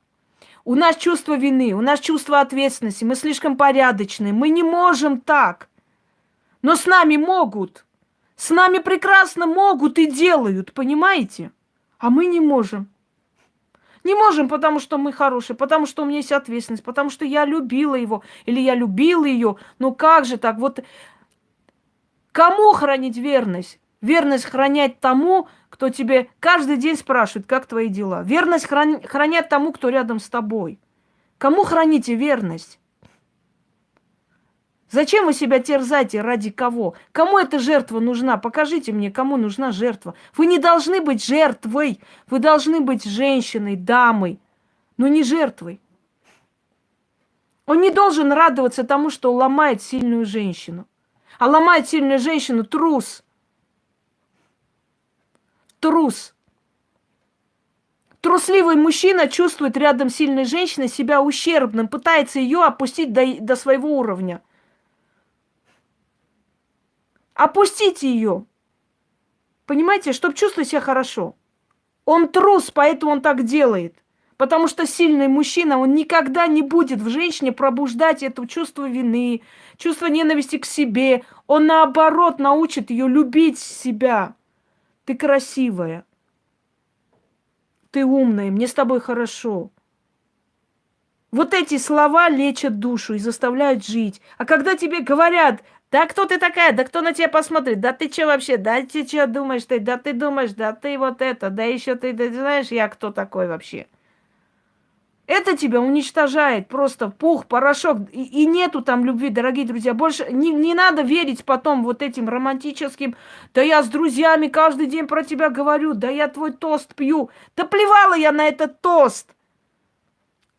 У нас чувство вины, у нас чувство ответственности, мы слишком порядочные, мы не можем так. Но с нами могут. С нами прекрасно могут и делают, понимаете? А мы не можем. Не можем, потому что мы хорошие, потому что у меня есть ответственность, потому что я любила его или я любила ее. Ну как же так? Вот кому хранить верность? Верность хранять тому, кто тебе каждый день спрашивает, как твои дела. Верность хран... хранят тому, кто рядом с тобой. Кому храните верность? Зачем вы себя терзаете? Ради кого? Кому эта жертва нужна? Покажите мне, кому нужна жертва. Вы не должны быть жертвой. Вы должны быть женщиной, дамой, но не жертвой. Он не должен радоваться тому, что ломает сильную женщину. А ломает сильную женщину трус – трус. Трусливый мужчина чувствует рядом сильной женщиной себя ущербным, пытается ее опустить до, до своего уровня. Опустите ее. Понимаете, чтобы чувствовать себя хорошо. Он трус, поэтому он так делает. Потому что сильный мужчина, он никогда не будет в женщине пробуждать это чувство вины, чувство ненависти к себе. Он наоборот научит ее любить себя. Ты красивая. Ты умная, мне с тобой хорошо. Вот эти слова лечат душу и заставляют жить. А когда тебе говорят, да кто ты такая, да кто на тебя посмотрит, да ты что вообще, да ты что думаешь, ты, да ты думаешь, да ты вот это, да еще ты, да, знаешь, я кто такой вообще. Это тебя уничтожает просто пух, порошок. И, и нету там любви, дорогие друзья. Больше не, не надо верить потом вот этим романтическим. Да я с друзьями каждый день про тебя говорю. Да я твой тост пью. Да плевала я на этот тост.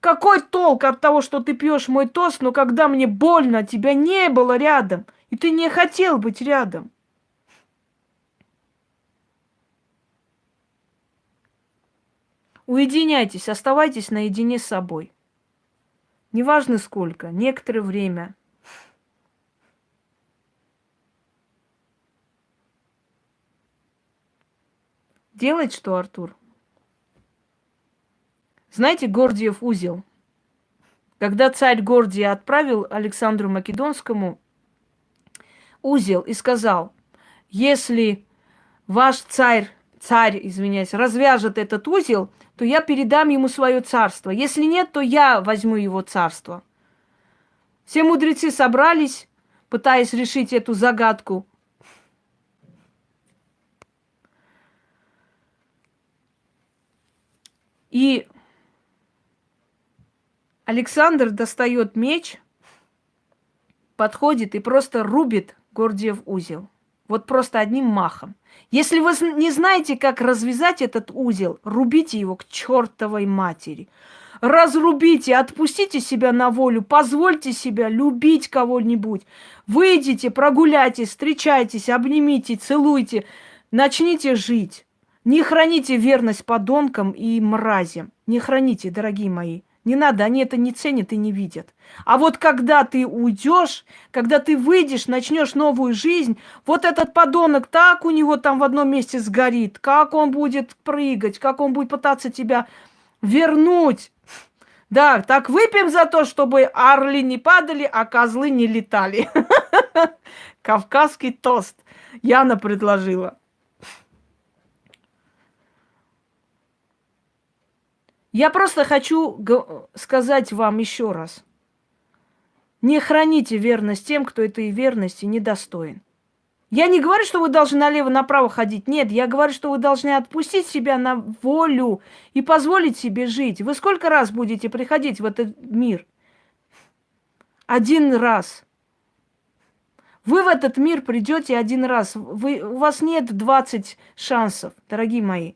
Какой толк от того, что ты пьешь мой тост, но когда мне больно, тебя не было рядом, и ты не хотел быть рядом. Уединяйтесь, оставайтесь наедине с собой. Неважно сколько, некоторое время. Делать что, Артур? Знаете, Гордиев узел? Когда царь Гордия отправил Александру Македонскому узел и сказал, если ваш царь царь, извиняюсь, развяжет этот узел, то я передам ему свое царство. Если нет, то я возьму его царство. Все мудрецы собрались, пытаясь решить эту загадку. И Александр достает меч, подходит и просто рубит Гордиев узел. Вот просто одним махом. Если вы не знаете, как развязать этот узел, рубите его к чертовой матери. Разрубите, отпустите себя на волю, позвольте себя любить кого-нибудь. Выйдите, прогуляйтесь, встречайтесь, обнимите, целуйте, начните жить. Не храните верность подонкам и мразям. Не храните, дорогие мои. Не надо, они это не ценят и не видят. А вот когда ты уйдешь, когда ты выйдешь, начнешь новую жизнь, вот этот подонок так у него там в одном месте сгорит, как он будет прыгать, как он будет пытаться тебя вернуть. Да, так выпьем за то, чтобы орли не падали, а козлы не летали. (laughs) Кавказский тост. Яна предложила. Я просто хочу сказать вам еще раз. Не храните верность тем, кто этой верности недостоин. Я не говорю, что вы должны налево-направо ходить. Нет, я говорю, что вы должны отпустить себя на волю и позволить себе жить. Вы сколько раз будете приходить в этот мир? Один раз. Вы в этот мир придете один раз. Вы, у вас нет 20 шансов, дорогие мои.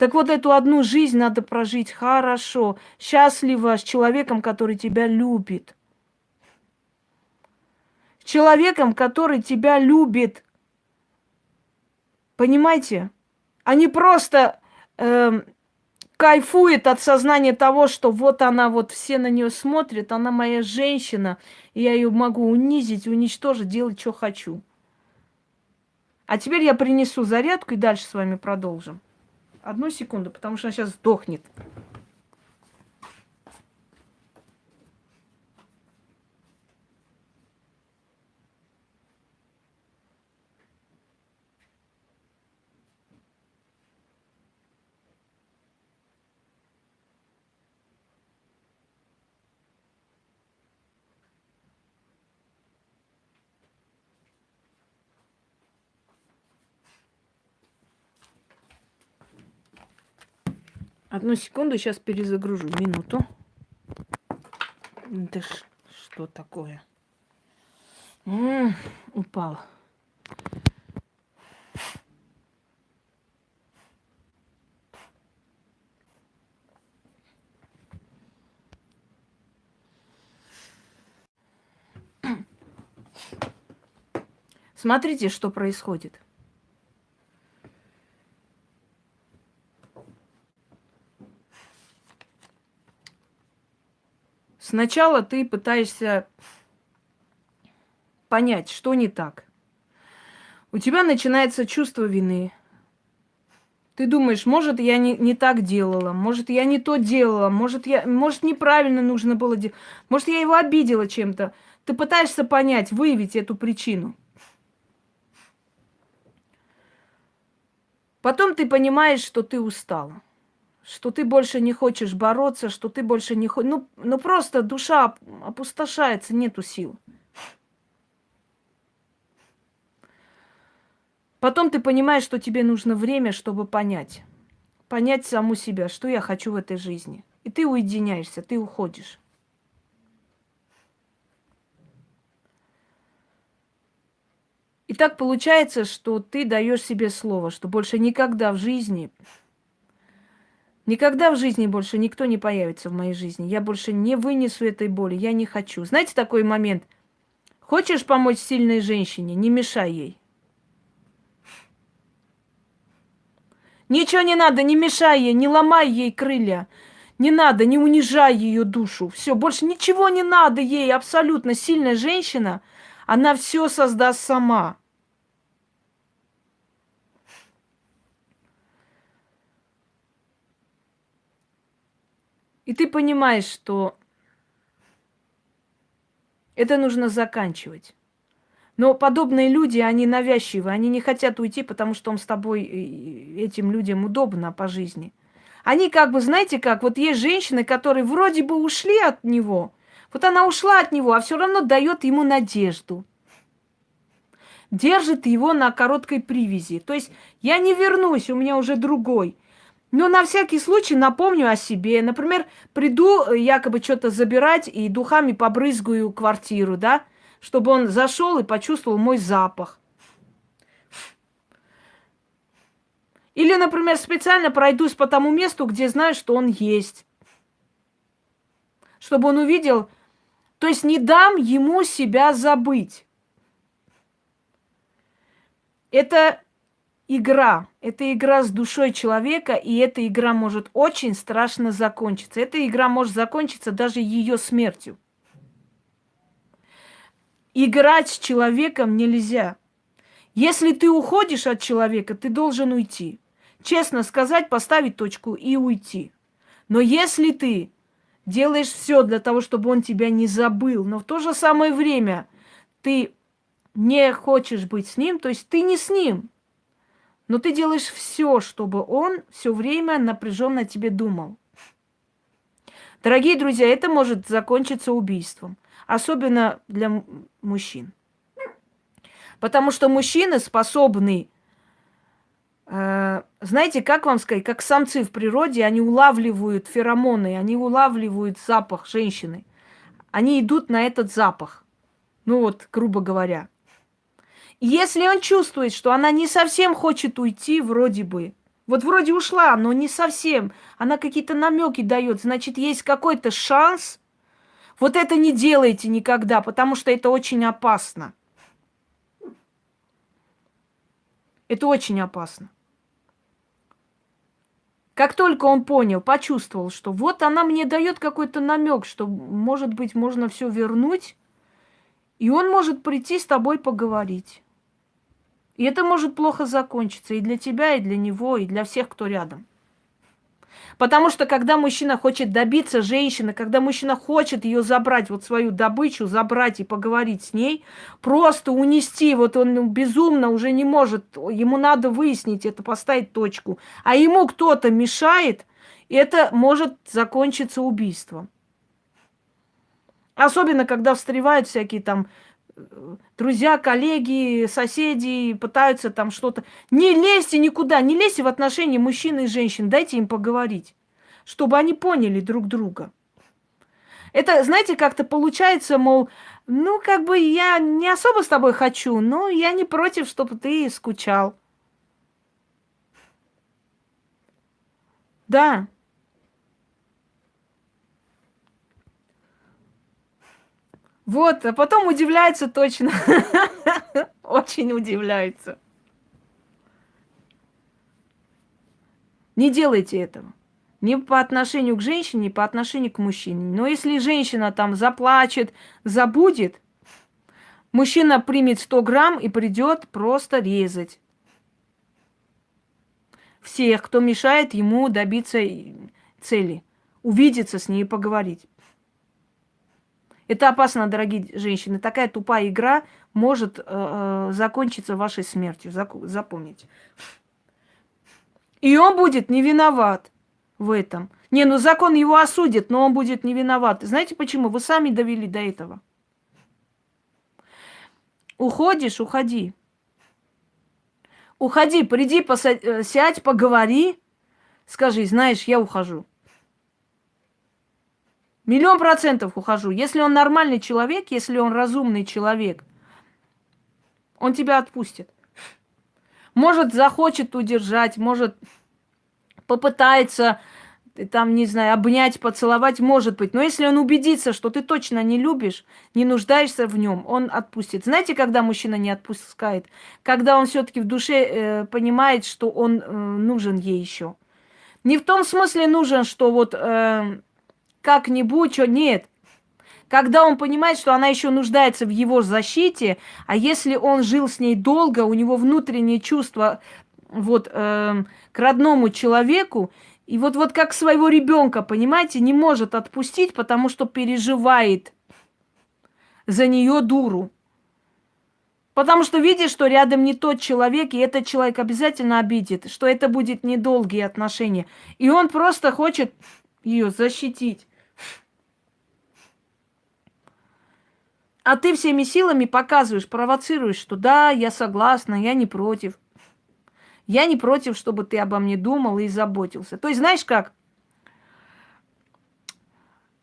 Так вот эту одну жизнь надо прожить хорошо, счастливо, с человеком, который тебя любит. С человеком, который тебя любит. Понимаете? А не просто э, кайфует от сознания того, что вот она, вот все на нее смотрят, она моя женщина, и я ее могу унизить, уничтожить, делать, что хочу. А теперь я принесу зарядку и дальше с вами продолжим. Одну секунду, потому что она сейчас сдохнет. Одну секунду, сейчас перезагружу. Минуту. Да что такое? М -м, упал. Смотрите, что происходит. Сначала ты пытаешься понять, что не так. У тебя начинается чувство вины. Ты думаешь, может, я не, не так делала, может, я не то делала, может, я, может, неправильно нужно было делать, может, я его обидела чем-то. Ты пытаешься понять, выявить эту причину. Потом ты понимаешь, что ты устала, что ты больше не хочешь бороться, что ты больше не хочешь... Ну, ну просто душа опустошается, нету сил. Потом ты понимаешь, что тебе нужно время, чтобы понять. Понять саму себя, что я хочу в этой жизни. И ты уединяешься, ты уходишь. И так получается, что ты даешь себе слово, что больше никогда в жизни, никогда в жизни больше никто не появится в моей жизни. Я больше не вынесу этой боли, я не хочу. Знаете такой момент? Хочешь помочь сильной женщине, не мешай ей. Ничего не надо, не мешай ей, не ломай ей крылья. Не надо, не унижай ее душу. Все, больше ничего не надо ей. Абсолютно сильная женщина, она все создаст сама. И ты понимаешь, что это нужно заканчивать. Но подобные люди, они навязчивы, они не хотят уйти, потому что он с тобой, этим людям удобно по жизни. Они как бы, знаете как, вот есть женщины, которые вроде бы ушли от него, вот она ушла от него, а все равно дает ему надежду. Держит его на короткой привязи. То есть я не вернусь, у меня уже другой. Но на всякий случай напомню о себе. Например, приду якобы что-то забирать и духами побрызгаю квартиру, да? чтобы он зашел и почувствовал мой запах. Или, например, специально пройдусь по тому месту, где знаю, что он есть. Чтобы он увидел, то есть не дам ему себя забыть. Это игра. Это игра с душой человека, и эта игра может очень страшно закончиться. Эта игра может закончиться даже ее смертью. Играть с человеком нельзя. Если ты уходишь от человека, ты должен уйти. Честно сказать, поставить точку и уйти. Но если ты делаешь все для того, чтобы он тебя не забыл, но в то же самое время ты не хочешь быть с ним, то есть ты не с ним, но ты делаешь все, чтобы он все время напряженно тебе думал. Дорогие друзья, это может закончиться убийством особенно для мужчин. Потому что мужчины способны, э, знаете, как вам сказать, как самцы в природе, они улавливают феромоны, они улавливают запах женщины. Они идут на этот запах. Ну вот, грубо говоря. Если он чувствует, что она не совсем хочет уйти, вроде бы, вот вроде ушла, но не совсем, она какие-то намеки дает, значит, есть какой-то шанс, вот это не делайте никогда, потому что это очень опасно. Это очень опасно. Как только он понял, почувствовал, что вот она мне дает какой-то намек, что, может быть, можно все вернуть, и он может прийти с тобой поговорить. И это может плохо закончиться и для тебя, и для него, и для всех, кто рядом. Потому что когда мужчина хочет добиться женщины, когда мужчина хочет ее забрать, вот свою добычу, забрать и поговорить с ней, просто унести, вот он безумно уже не может, ему надо выяснить это, поставить точку, а ему кто-то мешает, это может закончиться убийством. Особенно, когда встревают всякие там друзья, коллеги, соседи пытаются там что-то. Не лезьте никуда, не лезьте в отношения мужчин и женщин, дайте им поговорить, чтобы они поняли друг друга. Это, знаете, как-то получается, мол, ну, как бы я не особо с тобой хочу, но я не против, чтобы ты скучал. Да, Вот, а потом удивляется точно. (laughs) Очень удивляется. Не делайте этого. Ни по отношению к женщине, ни по отношению к мужчине. Но если женщина там заплачет, забудет, мужчина примет 100 грамм и придет просто резать. всех, кто мешает ему добиться цели. Увидеться с ней и поговорить. Это опасно, дорогие женщины. Такая тупая игра может э, э закончиться вашей смертью. Запомните. И он будет не виноват в этом. Не, ну закон его осудит, но он будет не виноват. Знаете почему? Вы сами довели до этого. Уходишь, уходи. Уходи, приди, посадь, э, поговори. Скажи, знаешь, я ухожу. Миллион процентов ухожу. Если он нормальный человек, если он разумный человек, он тебя отпустит. Может, захочет удержать, может, попытается там, не знаю, обнять, поцеловать, может быть. Но если он убедится, что ты точно не любишь, не нуждаешься в нем, он отпустит. Знаете, когда мужчина не отпускает? Когда он все-таки в душе э, понимает, что он э, нужен ей еще. Не в том смысле нужен, что вот э, как-нибудь, что нет. Когда он понимает, что она еще нуждается в его защите, а если он жил с ней долго, у него внутреннее чувство вот э, к родному человеку, и вот, вот как своего ребенка, понимаете, не может отпустить, потому что переживает за нее дуру. Потому что видит, что рядом не тот человек, и этот человек обязательно обидит, что это будет недолгие отношения. И он просто хочет ее защитить. А ты всеми силами показываешь, провоцируешь, что да, я согласна, я не против. Я не против, чтобы ты обо мне думал и заботился. То есть, знаешь как?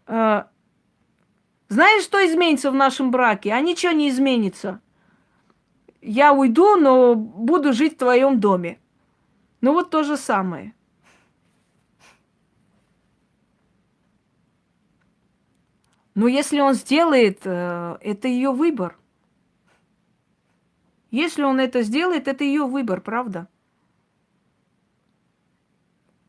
Э, знаешь, что изменится в нашем браке? А ничего не изменится. Я уйду, но буду жить в твоем доме. Ну вот то же самое. Но если он сделает, э, это ее выбор. Если он это сделает, это ее выбор, правда?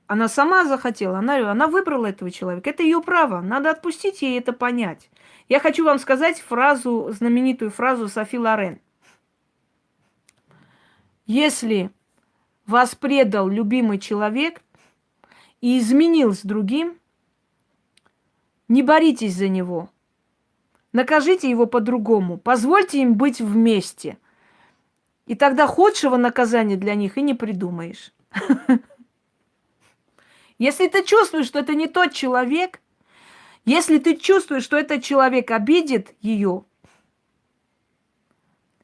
Она сама захотела, она, она выбрала этого человека. Это ее право. Надо отпустить ей это понять. Я хочу вам сказать фразу, знаменитую фразу Софи Лорен. Если вас предал любимый человек и изменил с другим, не боритесь за него. Накажите его по-другому. Позвольте им быть вместе. И тогда худшего наказания для них и не придумаешь. (laughs) Если ты чувствуешь, что это не тот человек, если ты чувствуешь, что этот человек обидит ее,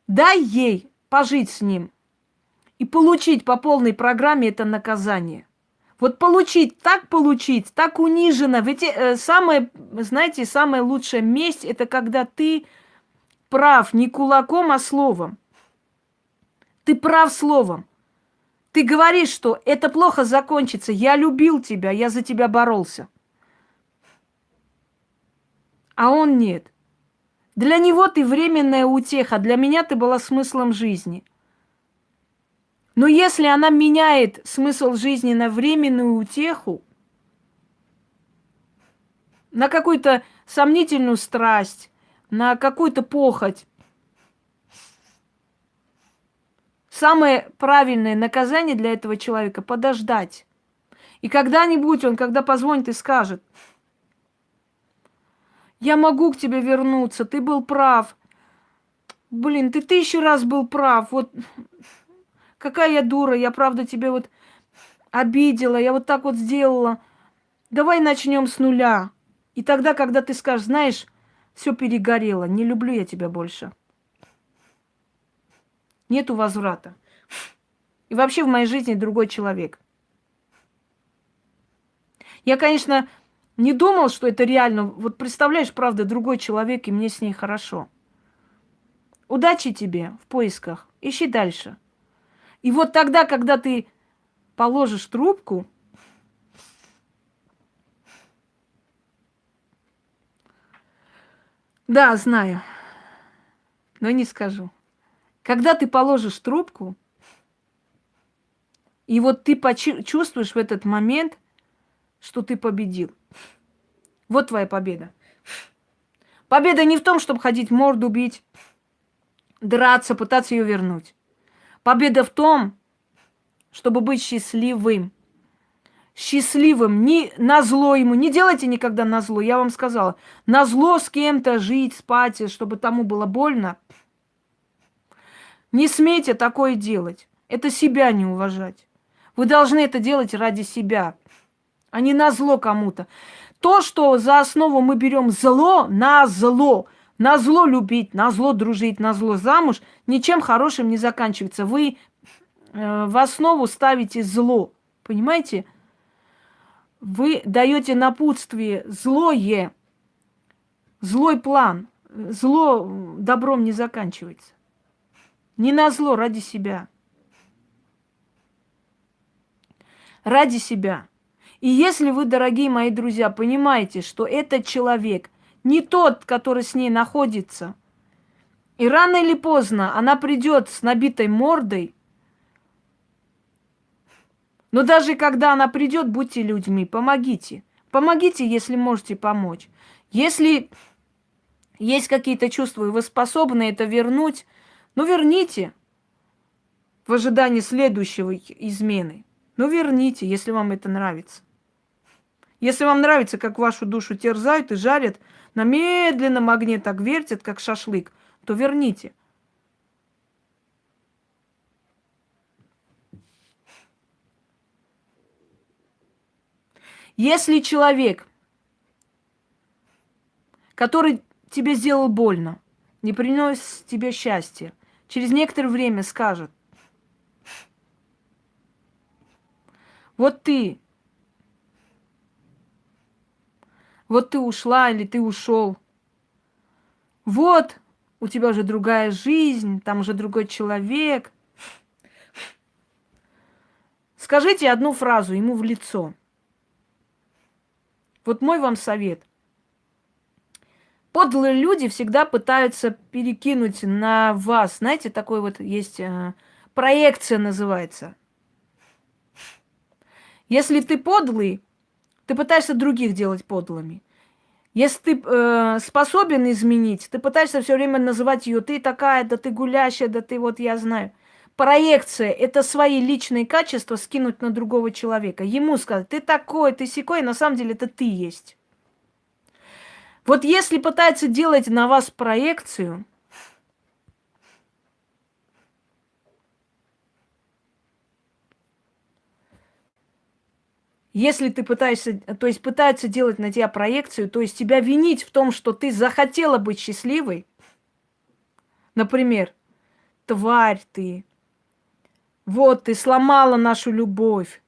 дай ей пожить с ним и получить по полной программе это наказание. Вот получить, так получить, так униженно. Ведь э, самое, знаете, самая лучшая месть – это когда ты прав не кулаком, а словом. Ты прав словом. Ты говоришь, что это плохо закончится. Я любил тебя, я за тебя боролся. А он нет. Для него ты временная утеха, для меня ты была смыслом жизни. Но если она меняет смысл жизни на временную утеху, на какую-то сомнительную страсть, на какую-то похоть, Самое правильное наказание для этого человека – подождать. И когда-нибудь он, когда позвонит и скажет, я могу к тебе вернуться, ты был прав. Блин, ты тысячу раз был прав. Вот какая я дура, я правда тебе вот обидела, я вот так вот сделала. Давай начнем с нуля. И тогда, когда ты скажешь, знаешь, все перегорело, не люблю я тебя больше – Нету возврата. И вообще в моей жизни другой человек. Я, конечно, не думал, что это реально. Вот представляешь, правда, другой человек, и мне с ней хорошо. Удачи тебе в поисках. Ищи дальше. И вот тогда, когда ты положишь трубку, да, знаю, но не скажу. Когда ты положишь трубку, и вот ты чувствуешь в этот момент, что ты победил. Вот твоя победа. Победа не в том, чтобы ходить морду бить, драться, пытаться ее вернуть. Победа в том, чтобы быть счастливым. Счастливым, не на зло ему. Не делайте никогда на зло. Я вам сказала, на зло с кем-то жить, спать, чтобы тому было больно. Не смейте такое делать. Это себя не уважать. Вы должны это делать ради себя, а не на зло кому-то. То, что за основу мы берем зло, на зло, на зло любить, на зло дружить, на зло замуж, ничем хорошим не заканчивается. Вы э, в основу ставите зло, понимаете? Вы даете напутствие злое, злой план. Зло добром не заканчивается. Не на зло, ради себя. Ради себя. И если вы, дорогие мои друзья, понимаете, что этот человек не тот, который с ней находится, и рано или поздно она придет с набитой мордой, но даже когда она придет, будьте людьми, помогите. Помогите, если можете помочь. Если есть какие-то чувства, и вы способны это вернуть, ну верните в ожидании следующего измены. Ну верните, если вам это нравится. Если вам нравится, как вашу душу терзают и жарят, на медленном огне так вертят, как шашлык, то верните. Если человек, который тебе сделал больно, не принес тебе счастья, через некоторое время скажет, вот ты, вот ты ушла или ты ушел, вот у тебя уже другая жизнь, там уже другой человек. Скажите одну фразу ему в лицо. Вот мой вам совет – подлые люди всегда пытаются перекинуть на вас. Знаете, такой вот есть э, проекция называется. Если ты подлый, ты пытаешься других делать подлыми. Если ты э, способен изменить, ты пытаешься все время называть ее, ты такая, да ты гулящая, да ты вот я знаю. Проекция – это свои личные качества скинуть на другого человека. Ему сказать, ты такой, ты секой, на самом деле это ты есть. Вот если пытается делать на вас проекцию, Если ты пытаешься, то есть пытается делать на тебя проекцию, то есть тебя винить в том, что ты захотела быть счастливой, например, тварь ты, вот ты сломала нашу любовь,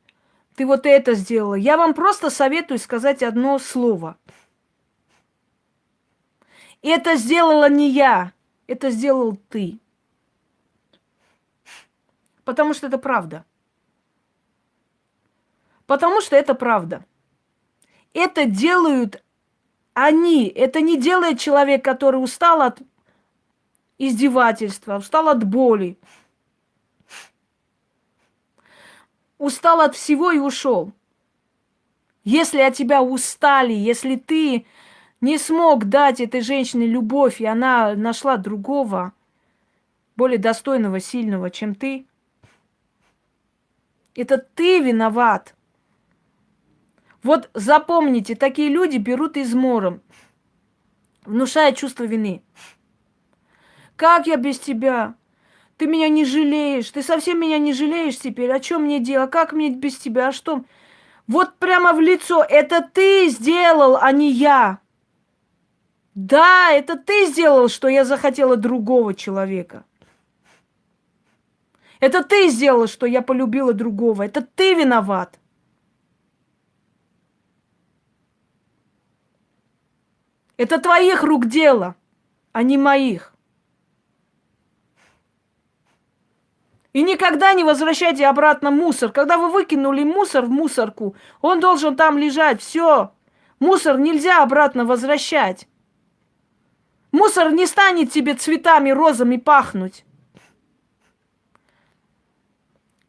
ты вот это сделала. Я вам просто советую сказать одно слово – это сделала не я, это сделал ты. Потому что это правда. Потому что это правда. Это делают они. Это не делает человек, который устал от издевательства, устал от боли. Устал от всего и ушел. Если от тебя устали, если ты не смог дать этой женщине любовь, и она нашла другого, более достойного, сильного, чем ты, это ты виноват. Вот запомните, такие люди берут измором, внушая чувство вины. Как я без тебя? Ты меня не жалеешь, ты совсем меня не жалеешь теперь. О чем мне дело? Как мне без тебя? А что? Вот прямо в лицо. Это ты сделал, а не я. Да, это ты сделал, что я захотела другого человека. Это ты сделал, что я полюбила другого. Это ты виноват. Это твоих рук дело, а не моих. И никогда не возвращайте обратно мусор. Когда вы выкинули мусор в мусорку, он должен там лежать. Все. Мусор нельзя обратно возвращать. Мусор не станет тебе цветами, розами пахнуть.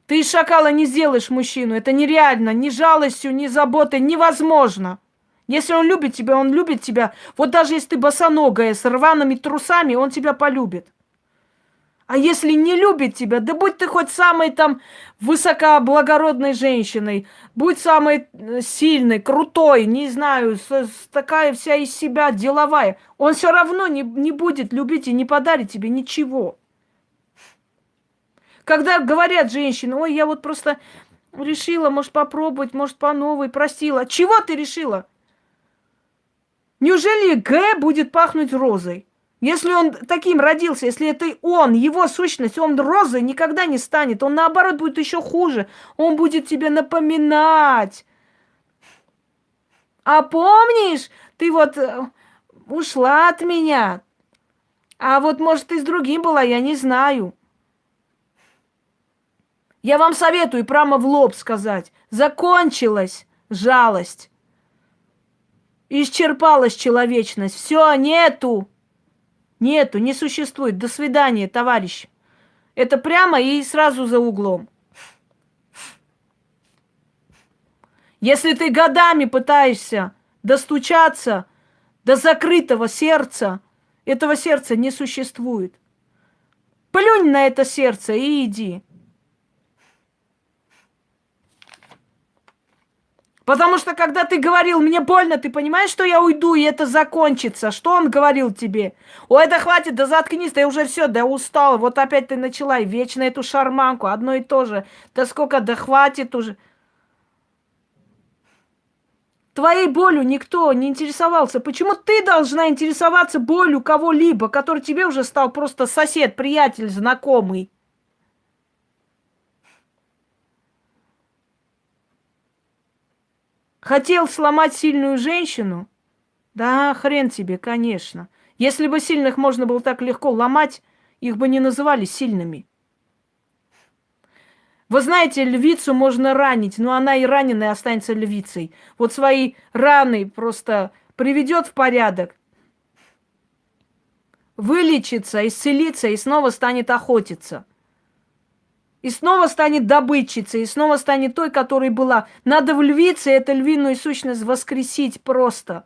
Ты из шакала не сделаешь мужчину. Это нереально. Ни жалостью, ни заботой невозможно. Если он любит тебя, он любит тебя. Вот даже если ты босоногая, с рваными трусами, он тебя полюбит. А если не любит тебя, да будь ты хоть самой там высокоблагородной женщиной, будь самой э, сильной, крутой, не знаю, с, с такая вся из себя деловая, он все равно не, не будет любить и не подарит тебе ничего. Когда говорят женщины, ой, я вот просто решила, может, попробовать, может, по новой, просила. Чего ты решила? Неужели Г будет пахнуть розой? Если он таким родился, если это он, его сущность, он розой никогда не станет. Он, наоборот, будет еще хуже. Он будет тебе напоминать. А помнишь, ты вот э, ушла от меня. А вот, может, ты с другим была, я не знаю. Я вам советую прямо в лоб сказать. Закончилась жалость. Исчерпалась человечность. Все, нету. Нету, не существует. До свидания, товарищ. Это прямо и сразу за углом. Если ты годами пытаешься достучаться до закрытого сердца, этого сердца не существует. Плюнь на это сердце и иди. Потому что когда ты говорил, мне больно, ты понимаешь, что я уйду, и это закончится. Что он говорил тебе? Ой, это хватит, да заткнись, ты уже все, да устала. Вот опять ты начала, и вечно эту шарманку, одно и то же. Да сколько, да хватит уже. Твоей болью никто не интересовался. Почему ты должна интересоваться болью кого-либо, который тебе уже стал просто сосед, приятель, знакомый? Хотел сломать сильную женщину? Да, хрен тебе, конечно. Если бы сильных можно было так легко ломать, их бы не называли сильными. Вы знаете, львицу можно ранить, но она и раненая останется львицей. Вот свои раны просто приведет в порядок, вылечится, исцелится и снова станет охотиться – и снова станет добытчицей, и снова станет той, которой была. Надо в львице эту львиную сущность воскресить просто.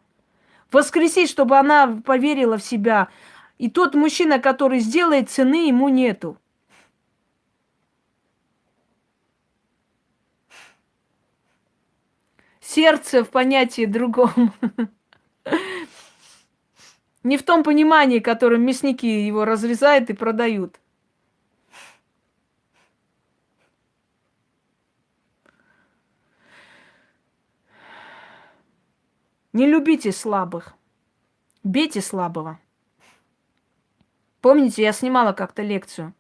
Воскресить, чтобы она поверила в себя. И тот мужчина, который сделает, цены ему нету. Сердце в понятии другом. (laughs) Не в том понимании, которым мясники его разрезают и продают. Не любите слабых. Бейте слабого. Помните, я снимала как-то лекцию.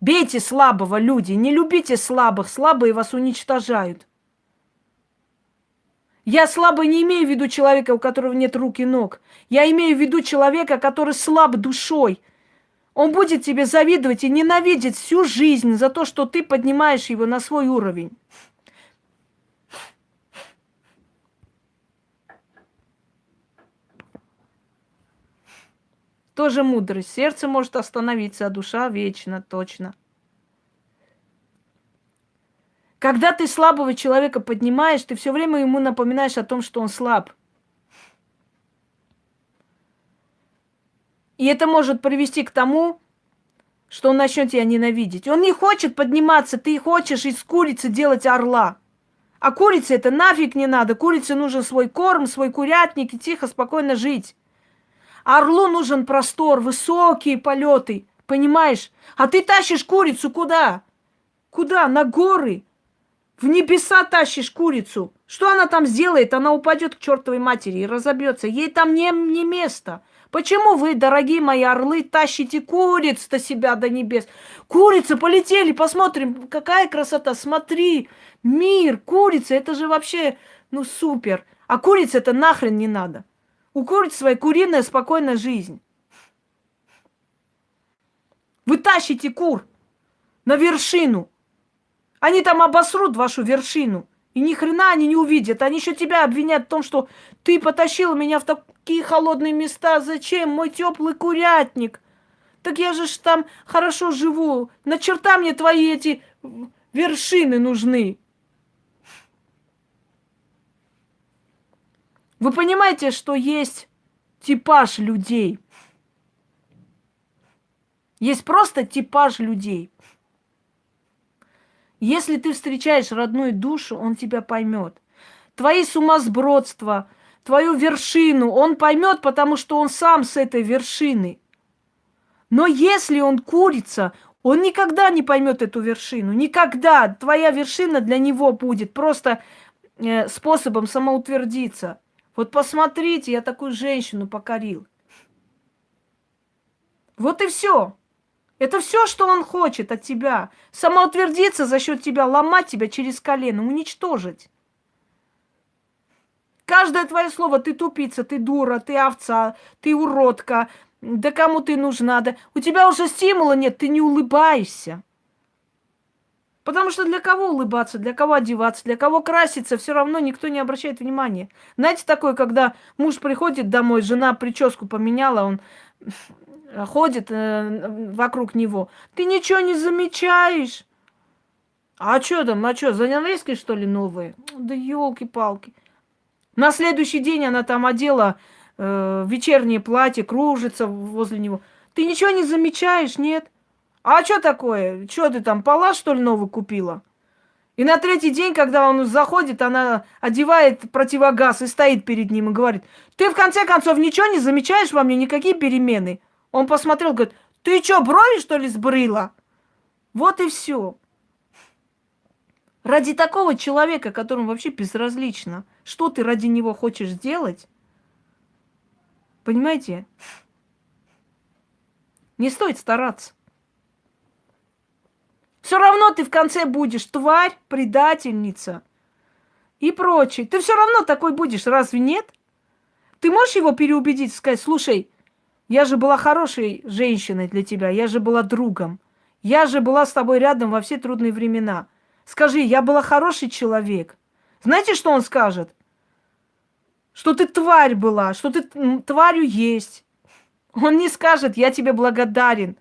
Бейте слабого, люди, не любите слабых. Слабые вас уничтожают. Я слабый не имею в виду человека, у которого нет рук и ног. Я имею в виду человека, который слаб душой. Он будет тебе завидовать и ненавидеть всю жизнь за то, что ты поднимаешь его на свой уровень. Тоже мудрость. Сердце может остановиться, а душа вечно, точно. Когда ты слабого человека поднимаешь, ты все время ему напоминаешь о том, что он слаб. И это может привести к тому, что он начнет тебя ненавидеть. Он не хочет подниматься, ты хочешь из курицы делать орла. А курице это нафиг не надо. Курице нужен свой корм, свой курятник и тихо, спокойно жить. Орлу нужен простор, высокие полеты, понимаешь? А ты тащишь курицу куда? Куда? На горы. В небеса тащишь курицу. Что она там сделает? Она упадет к чертовой матери и разобьется. Ей там не, не место. Почему вы, дорогие мои орлы, тащите куриц-то себя до небес? Курицы полетели, посмотрим, какая красота. Смотри, мир, курица, это же вообще, ну, супер. А курица это нахрен не надо. У куриц своя куриная спокойная жизнь. Вы тащите кур на вершину. Они там обосрут вашу вершину. И ни хрена они не увидят. Они еще тебя обвинят в том, что ты потащил меня в такие холодные места. Зачем? Мой теплый курятник. Так я же там хорошо живу. На черта мне твои эти вершины нужны. Вы понимаете, что есть типаж людей? Есть просто типаж людей. Если ты встречаешь родную душу, он тебя поймет. Твои сумасбродства, твою вершину он поймет, потому что он сам с этой вершины. Но если он курица, он никогда не поймет эту вершину. Никогда. Твоя вершина для него будет просто э, способом самоутвердиться. Вот посмотрите, я такую женщину покорил. Вот и все. Это все, что он хочет от тебя. Самоутвердиться за счет тебя, ломать тебя через колено, уничтожить. Каждое твое слово, ты тупица, ты дура, ты овца, ты уродка, да кому ты нужна, да у тебя уже стимула нет, ты не улыбаешься. Потому что для кого улыбаться, для кого одеваться, для кого краситься, все равно никто не обращает внимания. Знаете, такое, когда муж приходит домой, жена прическу поменяла, он ходит э, вокруг него. Ты ничего не замечаешь. А что там, а что, занавески, что ли, новые? Да елки-палки. На следующий день она там одела э, вечернее платье, кружится возле него. Ты ничего не замечаешь, нет? А что такое? Что ты там, пола, что ли, новый купила? И на третий день, когда он заходит, она одевает противогаз и стоит перед ним и говорит, ты в конце концов ничего не замечаешь во мне, никакие перемены? Он посмотрел, говорит, ты что, брови, что ли, сбрила? Вот и все. Ради такого человека, которому вообще безразлично, что ты ради него хочешь сделать, понимаете, не стоит стараться. Все равно ты в конце будешь тварь, предательница и прочее. Ты все равно такой будешь, разве нет? Ты можешь его переубедить, сказать, слушай, я же была хорошей женщиной для тебя, я же была другом. Я же была с тобой рядом во все трудные времена. Скажи, я была хороший человек. Знаете, что он скажет? Что ты тварь была, что ты тварью есть. Он не скажет, я тебе благодарен.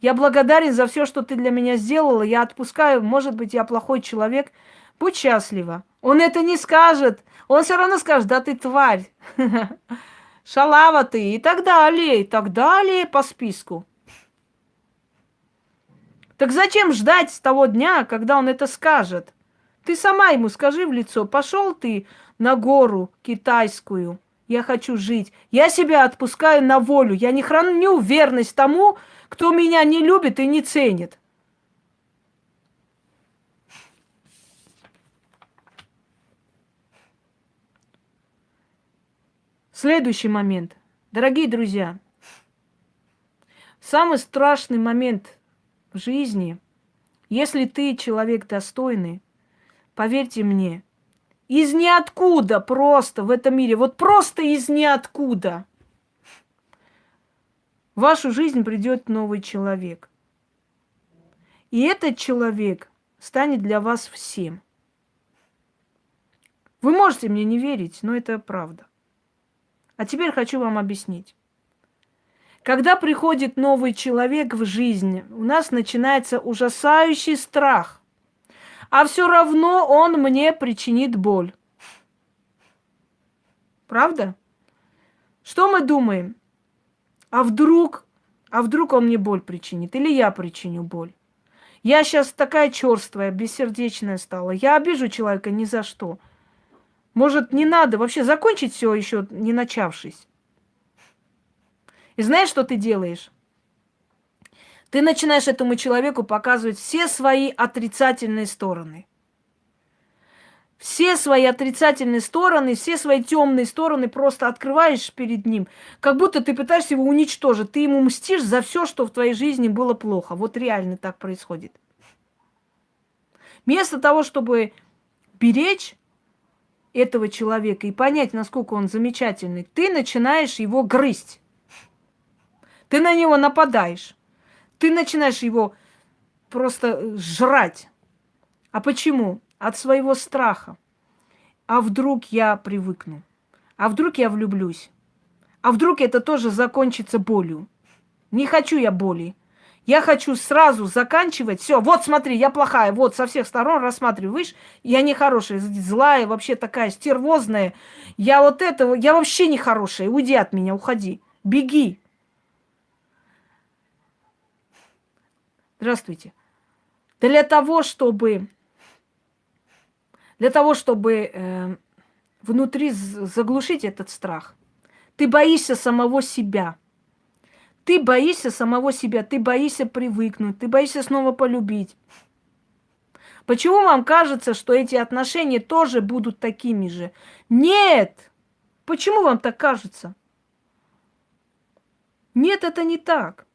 Я благодарен за все, что ты для меня сделала. Я отпускаю, может быть, я плохой человек. Будь счастлива. Он это не скажет. Он все равно скажет, да ты тварь. (laughs) Шалава ты и так далее, и так далее по списку. Так зачем ждать с того дня, когда он это скажет? Ты сама ему скажи в лицо, пошел ты на гору китайскую, я хочу жить. Я себя отпускаю на волю. Я не храню верность тому, кто меня не любит и не ценит. Следующий момент. Дорогие друзья, самый страшный момент в жизни, если ты человек достойный, поверьте мне, из ниоткуда просто в этом мире, вот просто из ниоткуда в вашу жизнь придет новый человек. И этот человек станет для вас всем. Вы можете мне не верить, но это правда. А теперь хочу вам объяснить. Когда приходит новый человек в жизнь, у нас начинается ужасающий страх. А все равно он мне причинит боль. Правда? Что мы думаем? А вдруг, а вдруг он мне боль причинит? Или я причиню боль? Я сейчас такая черствая, бессердечная стала. Я обижу человека ни за что. Может, не надо вообще закончить все еще не начавшись. И знаешь, что ты делаешь? Ты начинаешь этому человеку показывать все свои отрицательные стороны. Все свои отрицательные стороны, все свои темные стороны просто открываешь перед ним, как будто ты пытаешься его уничтожить. Ты ему мстишь за все, что в твоей жизни было плохо. Вот реально так происходит. Вместо того, чтобы беречь этого человека и понять, насколько он замечательный, ты начинаешь его грызть. Ты на него нападаешь. Ты начинаешь его просто жрать. А почему? От своего страха. А вдруг я привыкну? А вдруг я влюблюсь? А вдруг это тоже закончится болью? Не хочу я боли. Я хочу сразу заканчивать. Все, вот смотри, я плохая. Вот со всех сторон рассматриваю. Видишь, я не хорошая, злая, вообще такая стервозная. Я вот этого, я вообще не хорошая. Уйди от меня, уходи. Беги. Здравствуйте. Для того, чтобы для того, чтобы э, внутри заглушить этот страх, ты боишься самого себя. Ты боишься самого себя, ты боишься привыкнуть, ты боишься снова полюбить. Почему вам кажется, что эти отношения тоже будут такими же? Нет! Почему вам так кажется? Нет, это не так.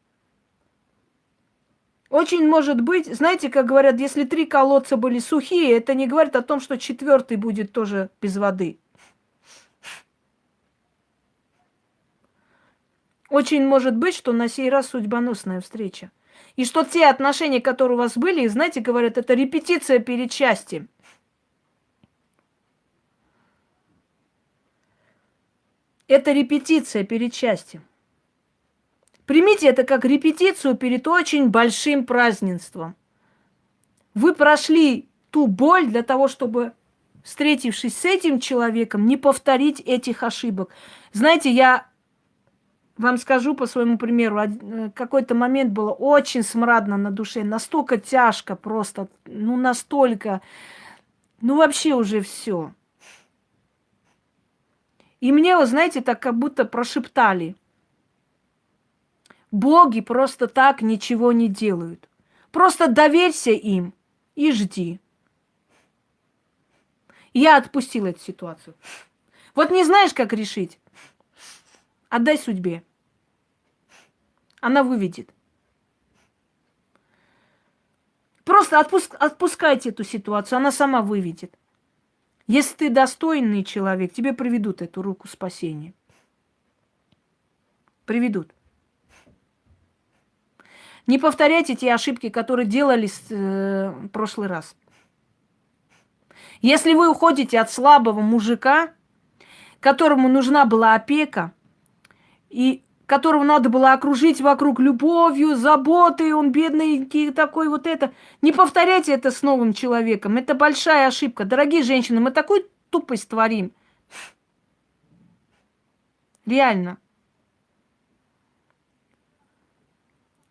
Очень может быть, знаете, как говорят, если три колодца были сухие, это не говорит о том, что четвертый будет тоже без воды. Очень может быть, что на сей раз судьбоносная встреча. И что те отношения, которые у вас были, знаете, говорят, это репетиция перед счастьем. Это репетиция перед счастьем. Примите это как репетицию перед очень большим празднеством. Вы прошли ту боль для того, чтобы, встретившись с этим человеком, не повторить этих ошибок. Знаете, я вам скажу по своему примеру, э, какой-то момент было очень смрадно на душе, настолько тяжко просто, ну настолько, ну вообще уже все. И мне, вы знаете, так как будто прошептали. Боги просто так ничего не делают. Просто доверься им и жди. Я отпустила эту ситуацию. Вот не знаешь, как решить? Отдай судьбе. Она выведет. Просто отпуск, отпускайте эту ситуацию, она сама выведет. Если ты достойный человек, тебе приведут эту руку спасения. Приведут. Не повторяйте те ошибки, которые делались э, прошлый раз. Если вы уходите от слабого мужика, которому нужна была опека, и которого надо было окружить вокруг любовью, заботой, он бедный такой вот это. Не повторяйте это с новым человеком. Это большая ошибка. Дорогие женщины, мы такую тупость творим. Реально.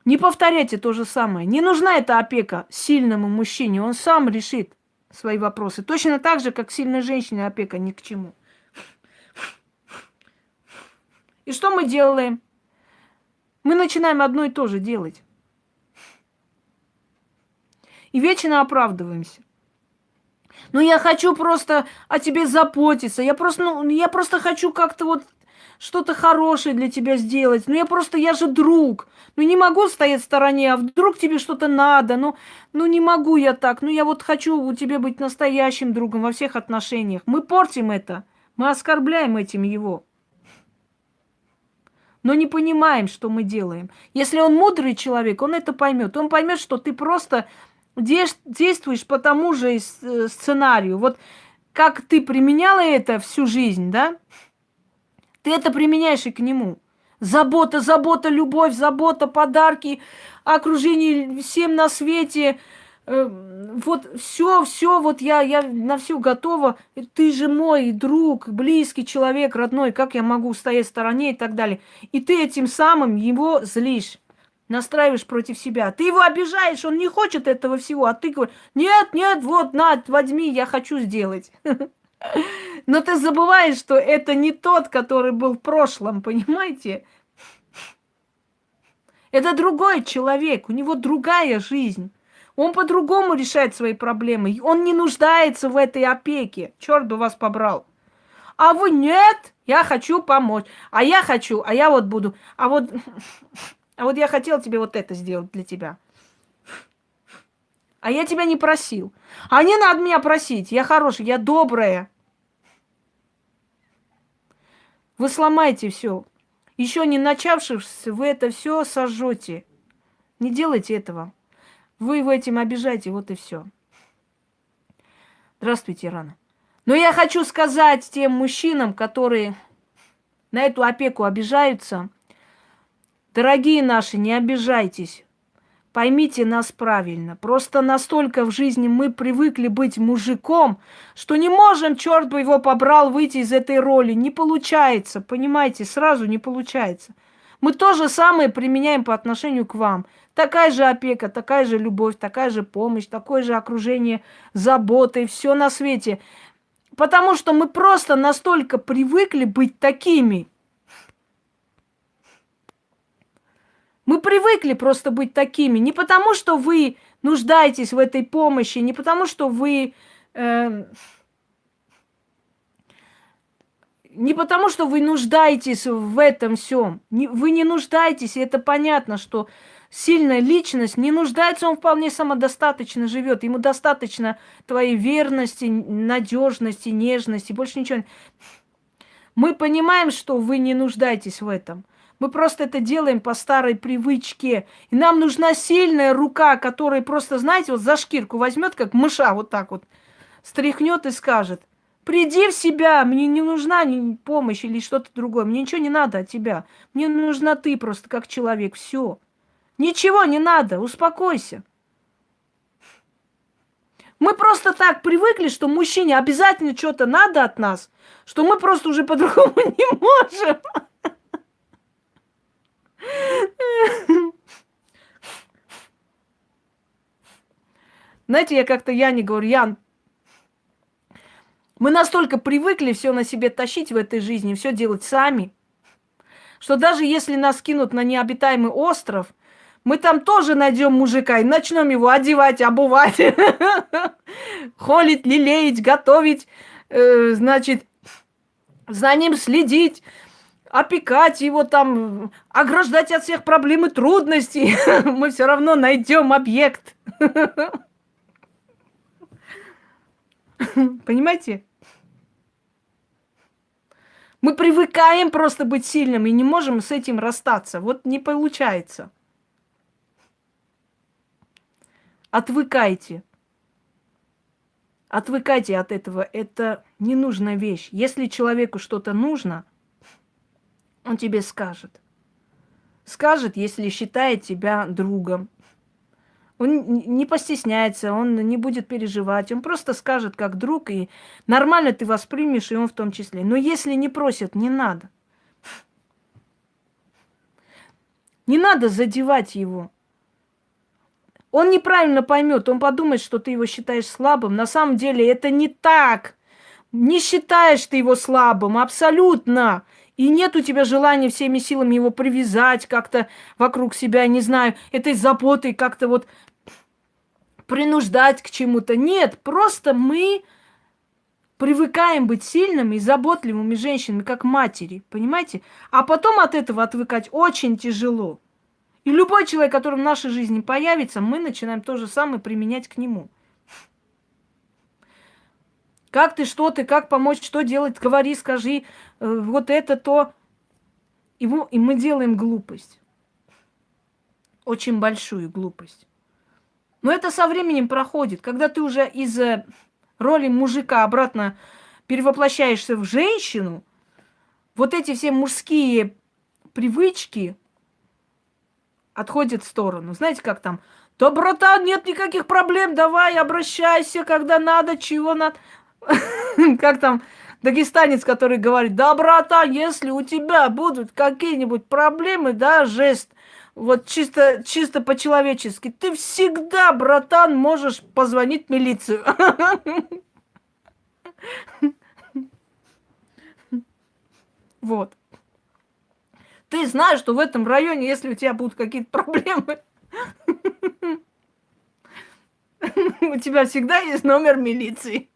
Не повторяйте то же самое. Не нужна эта опека сильному мужчине. Он сам решит свои вопросы. Точно так же, как сильной женщине опека ни к чему. И что мы делаем? Мы начинаем одно и то же делать. И вечно оправдываемся. Ну, я хочу просто о тебе заботиться. Я просто, ну, я просто хочу как-то вот что-то хорошее для тебя сделать. Ну, я просто, я же друг. Ну, не могу стоять в стороне, а вдруг тебе что-то надо. Ну, ну, не могу я так. Ну, я вот хочу у тебя быть настоящим другом во всех отношениях. Мы портим это. Мы оскорбляем этим его но не понимаем, что мы делаем. Если он мудрый человек, он это поймет. Он поймет, что ты просто действуешь по тому же э, сценарию. Вот как ты применяла это всю жизнь, да? Ты это применяешь и к нему. Забота, забота, любовь, забота, подарки, окружение всем на свете – Э, вот все, все, вот я, я на все готова. Ты же мой друг, близкий человек, родной, как я могу стоять в стороне и так далее. И ты этим самым его злишь, настраиваешь против себя. Ты его обижаешь, он не хочет этого всего, а ты говоришь, нет, нет, вот, на, возьми, я хочу сделать. (laughs) Но ты забываешь, что это не тот, который был в прошлом, понимаете? Это другой человек, у него другая жизнь. Он по-другому решает свои проблемы. Он не нуждается в этой опеке. Черт бы вас побрал. А вы нет, я хочу помочь. А я хочу, а я вот буду. А вот, (laughs) а вот я хотел тебе вот это сделать для тебя. А я тебя не просил. А не надо меня просить. Я хорошая, я добрая. Вы сломаете все. Еще не начавшись, вы это все сожжете. Не делайте этого. Вы его этим обижаете, вот и все. Здравствуйте, Рана. Но я хочу сказать тем мужчинам, которые на эту опеку обижаются, дорогие наши, не обижайтесь. Поймите нас правильно. Просто настолько в жизни мы привыкли быть мужиком, что не можем, черт бы его побрал, выйти из этой роли. Не получается, понимаете, сразу не получается. Мы то же самое применяем по отношению к вам. Такая же опека, такая же любовь, такая же помощь, такое же окружение заботой, все на свете. Потому что мы просто настолько привыкли быть такими. Мы привыкли просто быть такими. Не потому, что вы нуждаетесь в этой помощи, не потому, что вы... Э, не потому, что вы нуждаетесь в этом всем. Вы не нуждаетесь, и это понятно, что сильная личность не нуждается, он вполне самодостаточно живет. Ему достаточно твоей верности, надежности, нежности, больше ничего. Мы понимаем, что вы не нуждаетесь в этом. Мы просто это делаем по старой привычке. И нам нужна сильная рука, которая просто, знаете, вот за шкирку возьмет, как мыша, вот так вот, стряхнет и скажет, приди в себя, мне не нужна помощь или что-то другое, мне ничего не надо от тебя. Мне нужна ты просто как человек, все. Ничего не надо, успокойся. Мы просто так привыкли, что мужчине обязательно что-то надо от нас, что мы просто уже по-другому (laughs) не можем. Знаете, я как-то Яне говорю, Ян, мы настолько привыкли все на себе тащить в этой жизни, все делать сами, что даже если нас кинут на необитаемый остров, мы там тоже найдем мужика и начнем его одевать, обувать, (laughs) холить, лелеять, готовить, э, значит, за ним следить, опекать его там, ограждать от всех проблем и трудностей. (laughs) Мы все равно найдем объект. (laughs) Понимаете? Мы привыкаем просто быть сильным и не можем с этим расстаться. Вот не получается. Отвыкайте. Отвыкайте от этого. Это ненужная вещь. Если человеку что-то нужно, он тебе скажет. Скажет, если считает тебя другом. Он не постесняется, он не будет переживать. Он просто скажет как друг, и нормально ты воспримешь, и он в том числе. Но если не просит, не надо. Не надо задевать его. Он неправильно поймет, он подумает, что ты его считаешь слабым. На самом деле это не так. Не считаешь ты его слабым, абсолютно. И нет у тебя желания всеми силами его привязать как-то вокруг себя, не знаю, этой заботой как-то вот принуждать к чему-то. Нет, просто мы привыкаем быть сильными и заботливыми женщинами, как матери, понимаете? А потом от этого отвыкать очень тяжело. И любой человек, который в нашей жизни появится, мы начинаем то же самое применять к нему. Как ты, что ты, как помочь, что делать, говори, скажи, э, вот это, то. И, и мы делаем глупость. Очень большую глупость. Но это со временем проходит. Когда ты уже из э, роли мужика обратно перевоплощаешься в женщину, вот эти все мужские привычки, отходит в сторону. Знаете, как там? Да, братан, нет никаких проблем, давай, обращайся, когда надо, чего надо. (laughs) Как там дагестанец, который говорит, да, братан, если у тебя будут какие-нибудь проблемы, да, жест, вот чисто, чисто по-человечески, ты всегда, братан, можешь позвонить в милицию. (laughs) Вот. Ты знаешь, что в этом районе, если у тебя будут какие-то проблемы, (laughs) у тебя всегда есть номер милиции.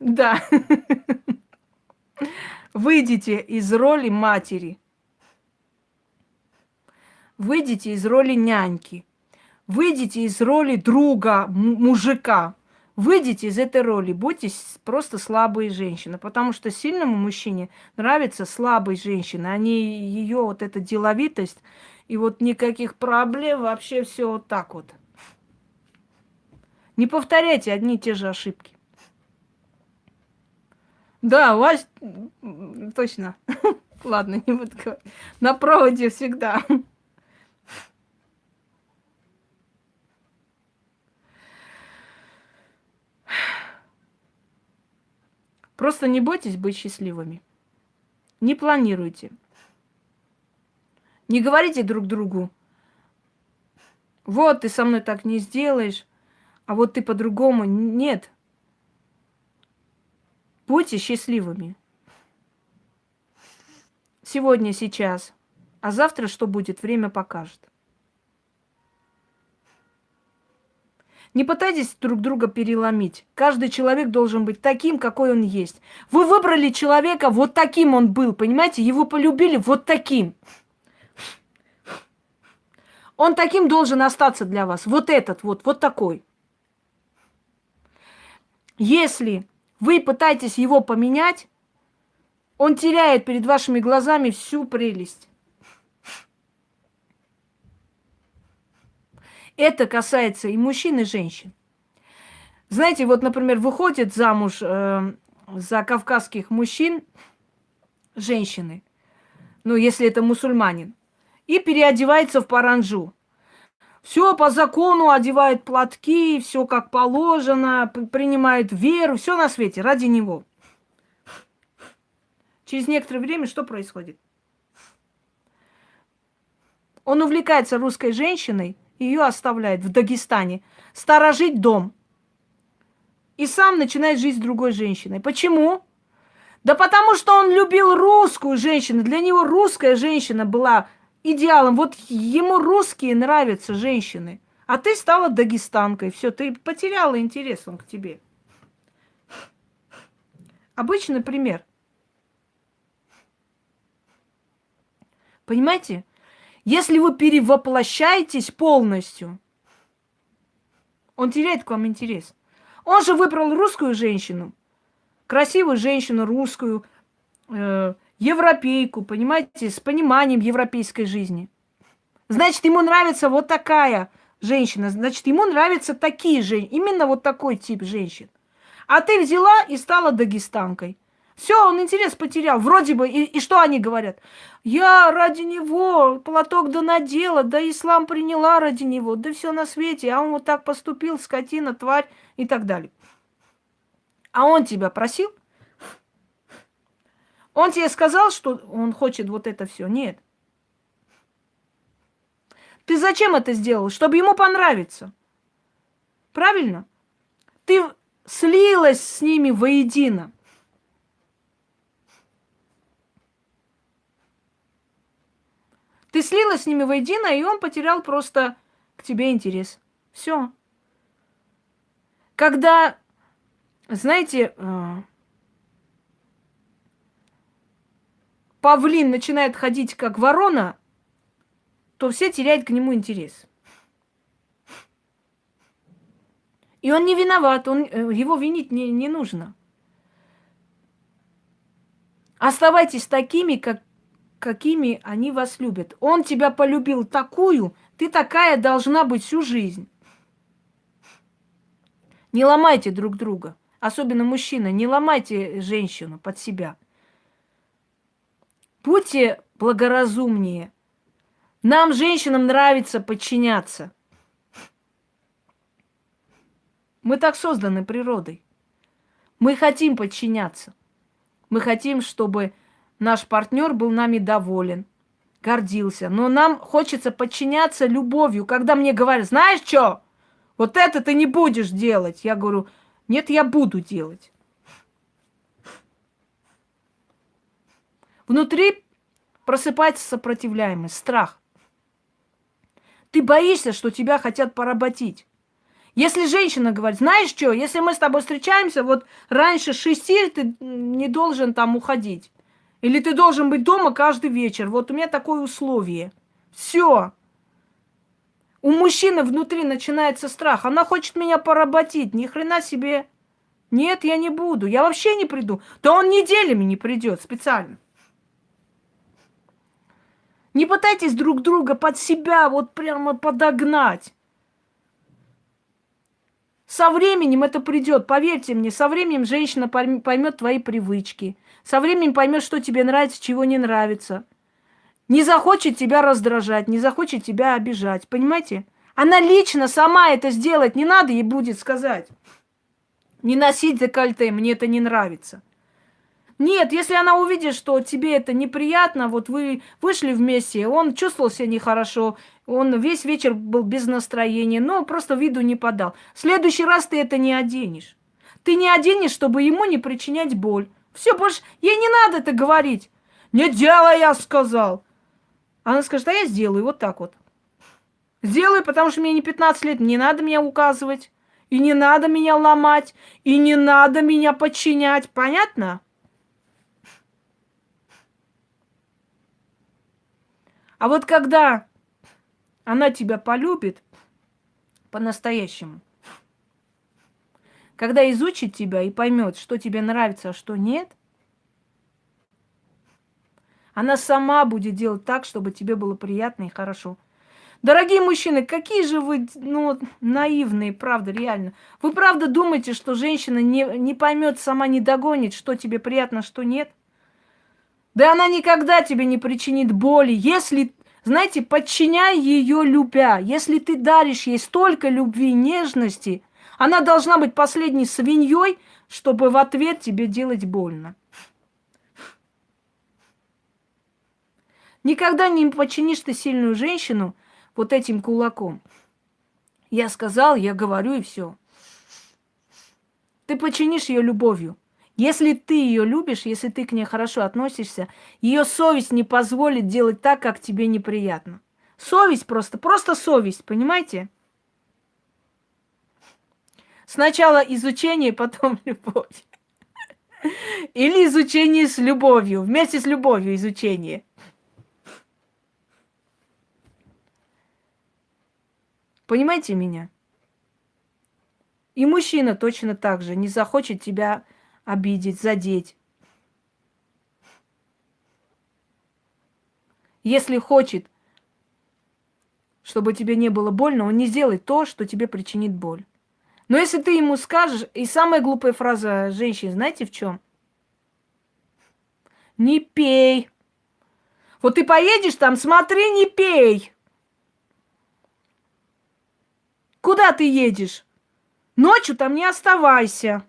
Да. Выйдите из роли матери. Выйдите из роли няньки. Выйдите из роли друга, мужика. Выйдите из этой роли, будьте просто слабые женщины, потому что сильному мужчине нравится слабой женщины, а не ее вот эта деловитость и вот никаких проблем, вообще все вот так вот. Не повторяйте одни и те же ошибки. Да, у вас точно. (laughs) Ладно, не буду говорить. На проводе всегда. Просто не бойтесь быть счастливыми. Не планируйте. Не говорите друг другу, вот ты со мной так не сделаешь, а вот ты по-другому. Нет. Будьте счастливыми. Сегодня, сейчас. А завтра что будет, время покажет. Не пытайтесь друг друга переломить. Каждый человек должен быть таким, какой он есть. Вы выбрали человека, вот таким он был, понимаете? Его полюбили вот таким. Он таким должен остаться для вас. Вот этот вот, вот такой. Если вы пытаетесь его поменять, он теряет перед вашими глазами всю прелесть. Это касается и мужчин, и женщин. Знаете, вот, например, выходит замуж э, за кавказских мужчин женщины, ну, если это мусульманин, и переодевается в паранжу. Все по закону, одевает платки, все как положено, принимает веру, все на свете ради него. Через некоторое время что происходит? Он увлекается русской женщиной, ее оставляет в Дагестане, сторожить дом. И сам начинает жизнь с другой женщиной. Почему? Да потому что он любил русскую женщину. Для него русская женщина была идеалом. Вот ему русские нравятся женщины. А ты стала дагестанкой. Все, ты потеряла интерес он к тебе. Обычный пример. Понимаете? Если вы перевоплощаетесь полностью, он теряет к вам интерес. Он же выбрал русскую женщину, красивую женщину русскую, э, европейку, понимаете, с пониманием европейской жизни. Значит, ему нравится вот такая женщина, значит, ему нравятся такие же, именно вот такой тип женщин. А ты взяла и стала дагестанкой. Все, он интерес потерял. Вроде бы, и, и что они говорят? Я ради него платок да надела, да ислам приняла ради него, да все на свете, а он вот так поступил, скотина, тварь и так далее. А он тебя просил? Он тебе сказал, что он хочет вот это все? Нет. Ты зачем это сделал? Чтобы ему понравиться. Правильно? Ты слилась с ними воедино. Ты слилась с ними воедино, и он потерял просто к тебе интерес. Все. Когда, знаете, э, павлин начинает ходить как ворона, то все теряют к нему интерес. И он не виноват, он, э, его винить не, не нужно. Оставайтесь такими, как, какими они вас любят. Он тебя полюбил такую, ты такая должна быть всю жизнь. Не ломайте друг друга. Особенно мужчина, не ломайте женщину под себя. Будьте благоразумнее. Нам, женщинам, нравится подчиняться. Мы так созданы природой. Мы хотим подчиняться. Мы хотим, чтобы наш партнер был нами доволен, гордился. Но нам хочется подчиняться любовью. Когда мне говорят, знаешь что, вот это ты не будешь делать. Я говорю, нет, я буду делать. Внутри просыпается сопротивляемость, страх. Ты боишься, что тебя хотят поработить. Если женщина говорит, знаешь что, если мы с тобой встречаемся, вот раньше шести ты не должен там уходить. Или ты должен быть дома каждый вечер. Вот у меня такое условие. Все. У мужчины внутри начинается страх. Она хочет меня поработить. Ни хрена себе. Нет, я не буду. Я вообще не приду. Да он неделями не придет специально. Не пытайтесь друг друга под себя вот прямо подогнать. Со временем это придет, поверьте мне, со временем женщина поймет твои привычки. Со временем поймет, что тебе нравится, чего не нравится. Не захочет тебя раздражать, не захочет тебя обижать. Понимаете? Она лично сама это сделает. Не надо ей будет сказать. Не носить декольте, мне это не нравится. Нет, если она увидит, что тебе это неприятно, вот вы вышли вместе, он чувствовал себя нехорошо, он весь вечер был без настроения, но просто виду не подал. В следующий раз ты это не оденешь. Ты не оденешь, чтобы ему не причинять боль. Все, больше ей не надо это говорить. Не делай, я сказал. Она скажет, а я сделаю вот так вот. Сделаю, потому что мне не 15 лет, не надо меня указывать. И не надо меня ломать, и не надо меня подчинять. Понятно? А вот когда она тебя полюбит по-настоящему, когда изучит тебя и поймет, что тебе нравится, а что нет, она сама будет делать так, чтобы тебе было приятно и хорошо. Дорогие мужчины, какие же вы ну, наивные, правда, реально. Вы правда думаете, что женщина не, не поймет, сама не догонит, что тебе приятно, что нет? Да она никогда тебе не причинит боли, если, знаете, подчиняй ее любя. Если ты даришь ей столько любви и нежности, она должна быть последней свиньей, чтобы в ответ тебе делать больно. Никогда не подчинишь ты сильную женщину вот этим кулаком. Я сказал, я говорю и все. Ты подчинишь ее любовью. Если ты ее любишь, если ты к ней хорошо относишься, ее совесть не позволит делать так, как тебе неприятно. Совесть просто, просто совесть, понимаете? Сначала изучение, потом (laughs) любовь. Или изучение с любовью, вместе с любовью изучение. Понимаете меня? И мужчина точно так же не захочет тебя обидеть, задеть. Если хочет, чтобы тебе не было больно, он не сделает то, что тебе причинит боль. Но если ты ему скажешь, и самая глупая фраза женщин, знаете в чем? Не пей. Вот ты поедешь там, смотри, не пей. Куда ты едешь? Ночью там не оставайся.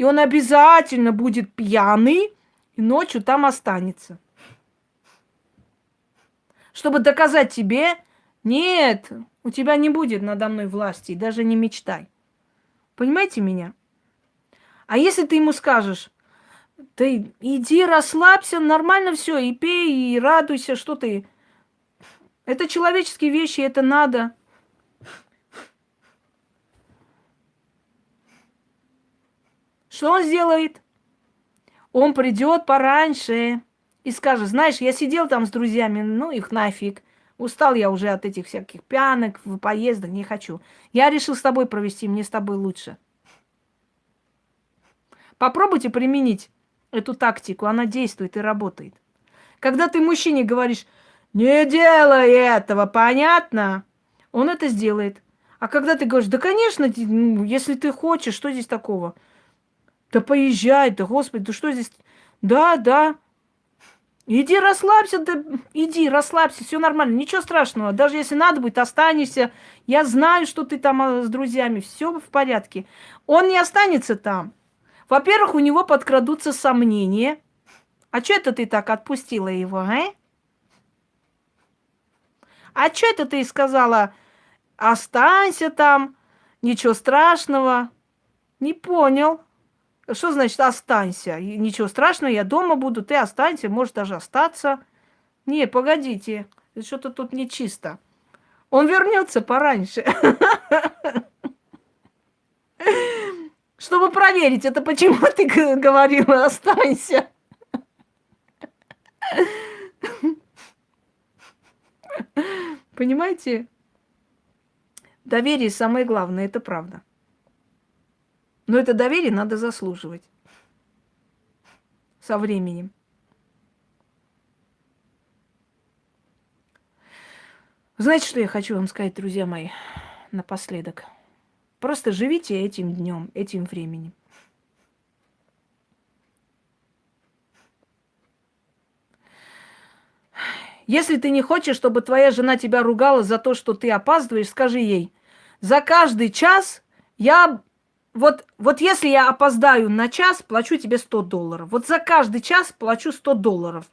И он обязательно будет пьяный, и ночью там останется. Чтобы доказать тебе, нет, у тебя не будет надо мной власти, даже не мечтай. Понимаете меня? А если ты ему скажешь, ты иди расслабься, нормально все, и пей, и радуйся, что ты... Это человеческие вещи, это надо. Что он сделает? Он придет пораньше и скажет, знаешь, я сидел там с друзьями, ну их нафиг. Устал я уже от этих всяких пьянок, поездок, не хочу. Я решил с тобой провести, мне с тобой лучше. Попробуйте применить эту тактику, она действует и работает. Когда ты мужчине говоришь, не делай этого, понятно? Он это сделает. А когда ты говоришь, да, конечно, ну, если ты хочешь, что здесь такого? Да поезжай, да господи, да что здесь? Да, да. Иди расслабься, да иди, расслабься, все нормально, ничего страшного. Даже если надо будет, останешься. Я знаю, что ты там а, с друзьями, все в порядке. Он не останется там. Во-первых, у него подкрадутся сомнения. А что это ты так отпустила его, а? А что это ты сказала, останься там, ничего страшного? Не понял. Что значит останься? Ничего страшного, я дома буду, ты останься, можешь даже остаться. Не, погодите, что-то тут нечисто. Он вернется пораньше. (laughs) Чтобы проверить, это почему ты говорила останься. (laughs) Понимаете? Доверие самое главное, это правда. Но это доверие надо заслуживать со временем. Знаете, что я хочу вам сказать, друзья мои, напоследок? Просто живите этим днем, этим временем. Если ты не хочешь, чтобы твоя жена тебя ругала за то, что ты опаздываешь, скажи ей, за каждый час я вот, вот если я опоздаю на час, плачу тебе 100 долларов. Вот за каждый час плачу 100 долларов.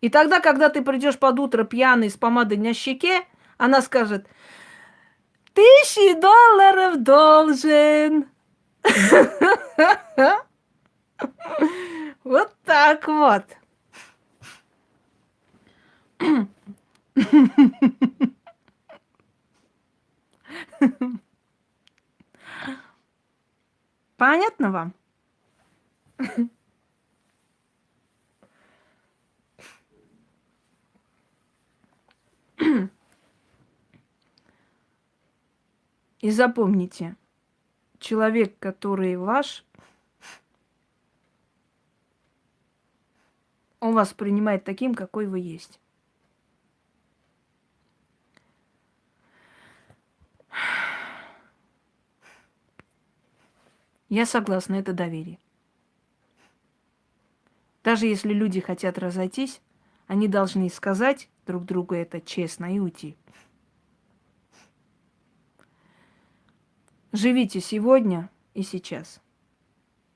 И тогда, когда ты придешь под утро пьяный с помадой на щеке, она скажет, тысячи долларов должен. (laughs) Вот так вот. (laughs) Понятно вам? И запомните, человек, который ваш, он вас принимает таким, какой вы есть. Я согласна, это доверие. Даже если люди хотят разойтись, они должны сказать друг другу это честно и уйти. Живите сегодня и сейчас.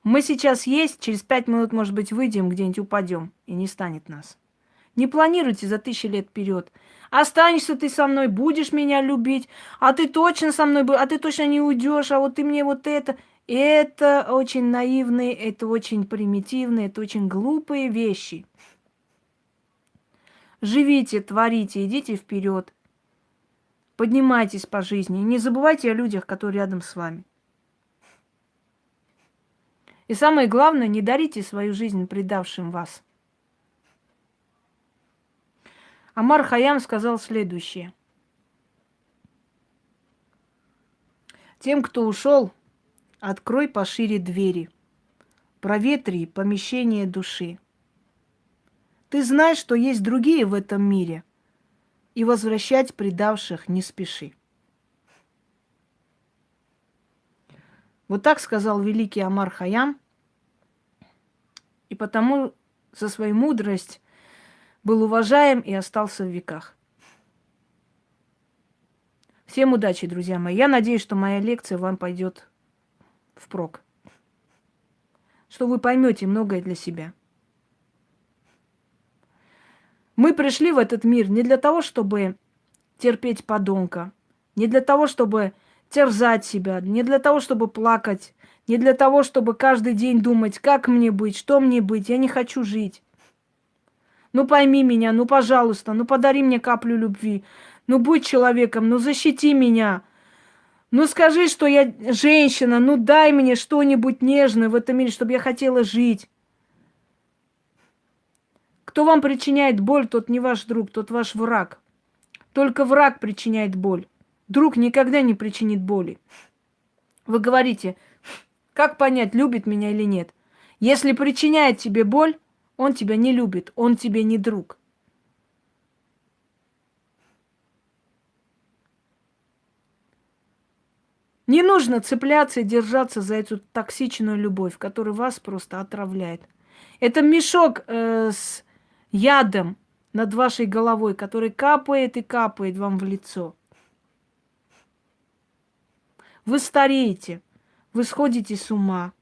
Мы сейчас есть, через пять минут, может быть, выйдем, где-нибудь упадем, и не станет нас. Не планируйте за тысячи лет вперед. Останешься ты со мной, будешь меня любить, а ты точно со мной, а ты точно не уйдешь, а вот ты мне вот это. Это очень наивные, это очень примитивные, это очень глупые вещи. Живите, творите, идите вперед. Поднимайтесь по жизни. Не забывайте о людях, которые рядом с вами. И самое главное, не дарите свою жизнь предавшим вас. Амар Хаям сказал следующее. Тем, кто ушел, Открой пошире двери. Проветри помещение души. Ты знаешь, что есть другие в этом мире, и возвращать предавших не спеши. Вот так сказал великий Амар Хаям, и потому за свою мудрость был уважаем и остался в веках. Всем удачи, друзья мои. Я надеюсь, что моя лекция вам пойдет впрок. Что вы поймете многое для себя. Мы пришли в этот мир не для того, чтобы терпеть подонка, не для того, чтобы терзать себя, не для того, чтобы плакать, не для того, чтобы каждый день думать, как мне быть, что мне быть, я не хочу жить. Ну пойми меня, ну пожалуйста, ну подари мне каплю любви, ну будь человеком, ну защити меня – ну скажи, что я женщина, ну дай мне что-нибудь нежное в этом мире, чтобы я хотела жить. Кто вам причиняет боль, тот не ваш друг, тот ваш враг. Только враг причиняет боль. Друг никогда не причинит боли. Вы говорите, как понять, любит меня или нет? Если причиняет тебе боль, он тебя не любит, он тебе не друг. Не нужно цепляться и держаться за эту токсичную любовь, которая вас просто отравляет. Это мешок э, с ядом над вашей головой, который капает и капает вам в лицо. Вы стареете, вы сходите с ума,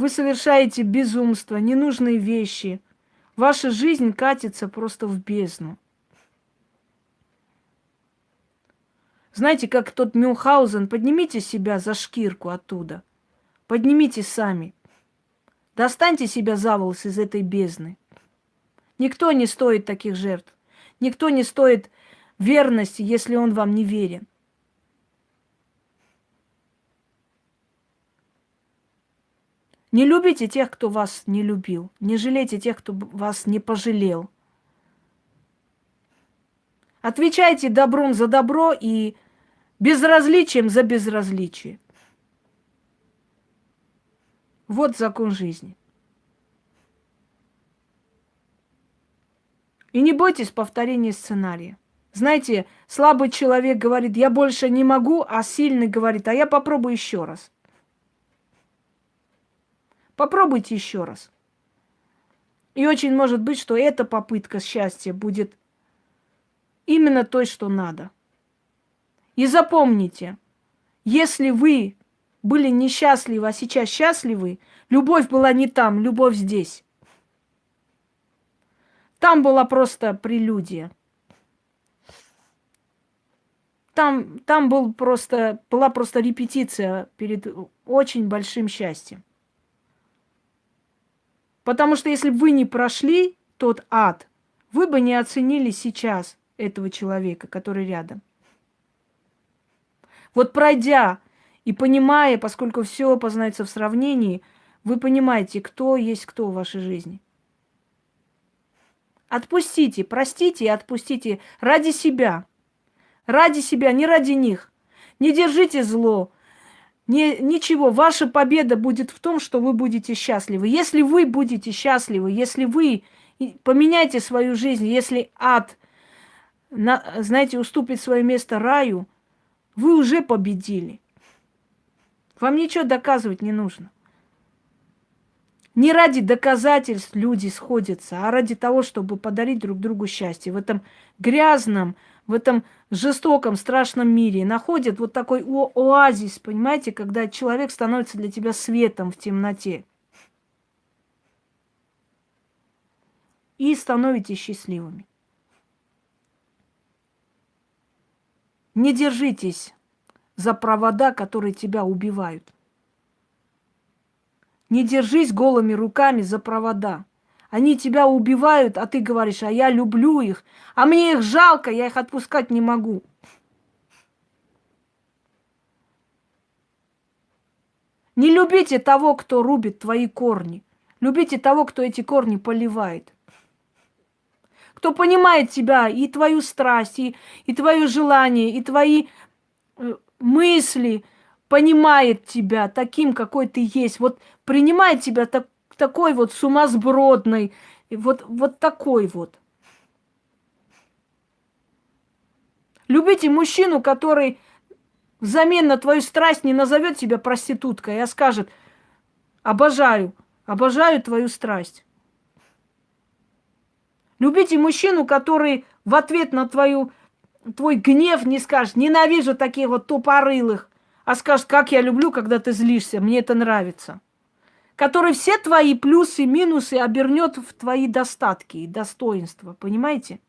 вы совершаете безумство, ненужные вещи. Ваша жизнь катится просто в бездну. Знаете, как тот Мюнхгаузен, поднимите себя за шкирку оттуда. Поднимите сами. Достаньте себя за волос из этой бездны. Никто не стоит таких жертв. Никто не стоит верности, если он вам не верен. Не любите тех, кто вас не любил. Не жалейте тех, кто вас не пожалел. Отвечайте добром за добро и безразличием за безразличие. Вот закон жизни. И не бойтесь повторения сценария. Знаете, слабый человек говорит, я больше не могу, а сильный говорит, а я попробую еще раз. Попробуйте еще раз. И очень может быть, что эта попытка счастья будет именно той, что надо. И запомните, Если вы были несчастливы, а сейчас счастливы, любовь была не там, любовь здесь. Там была просто прелюдия. Там, там был просто, была просто репетиция перед очень большим счастьем. Потому что если бы вы не прошли тот ад, вы бы не оценили сейчас этого человека, который рядом. Вот пройдя и понимая, поскольку все познается в сравнении, вы понимаете, кто есть кто в вашей жизни. Отпустите, простите и отпустите ради себя. Ради себя, не ради них. Не держите зло. Не, ничего, ваша победа будет в том, что вы будете счастливы. Если вы будете счастливы, если вы поменяете свою жизнь, если ад, на, знаете, уступит свое место раю, вы уже победили. Вам ничего доказывать не нужно. Не ради доказательств люди сходятся, а ради того, чтобы подарить друг другу счастье. В этом грязном, в этом жестоком, страшном мире находят вот такой о оазис, понимаете, когда человек становится для тебя светом в темноте. И становитесь счастливыми. Не держитесь за провода, которые тебя убивают. Не держись голыми руками за провода. Они тебя убивают, а ты говоришь, а я люблю их, а мне их жалко, я их отпускать не могу. Не любите того, кто рубит твои корни. Любите того, кто эти корни поливает. Кто понимает тебя и твою страсть, и, и твое желание, и твои э, мысли, понимает тебя таким, какой ты есть. Вот принимает тебя так, такой вот сумасбродный, вот, вот такой вот. Любите мужчину, который взамен на твою страсть не назовет тебя проституткой, а скажет, обожаю, обожаю твою страсть. Любите мужчину, который в ответ на твою, твой гнев не скажет, ненавижу таких вот тупорылых, а скажет, как я люблю, когда ты злишься, мне это нравится который все твои плюсы и минусы обернет в твои достатки и достоинства. Понимаете?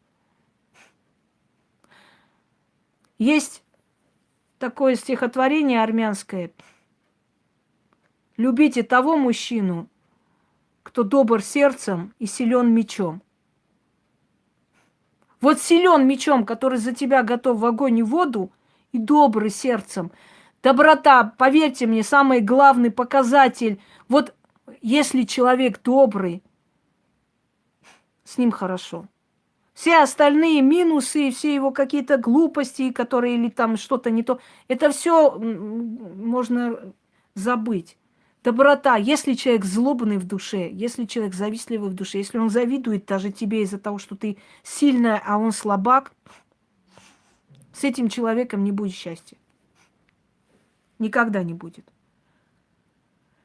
Есть такое стихотворение армянское. Любите того мужчину, кто добр сердцем и силен мечом. Вот силен мечом, который за тебя готов в огонь и воду, и добрый сердцем. Доброта, поверьте мне, самый главный показатель. Вот если человек добрый, с ним хорошо. Все остальные минусы, все его какие-то глупости, которые или там что-то не то, это все можно забыть. Доброта, если человек злобный в душе, если человек завистливый в душе, если он завидует даже тебе из-за того, что ты сильная, а он слабак, с этим человеком не будет счастья. Никогда не будет.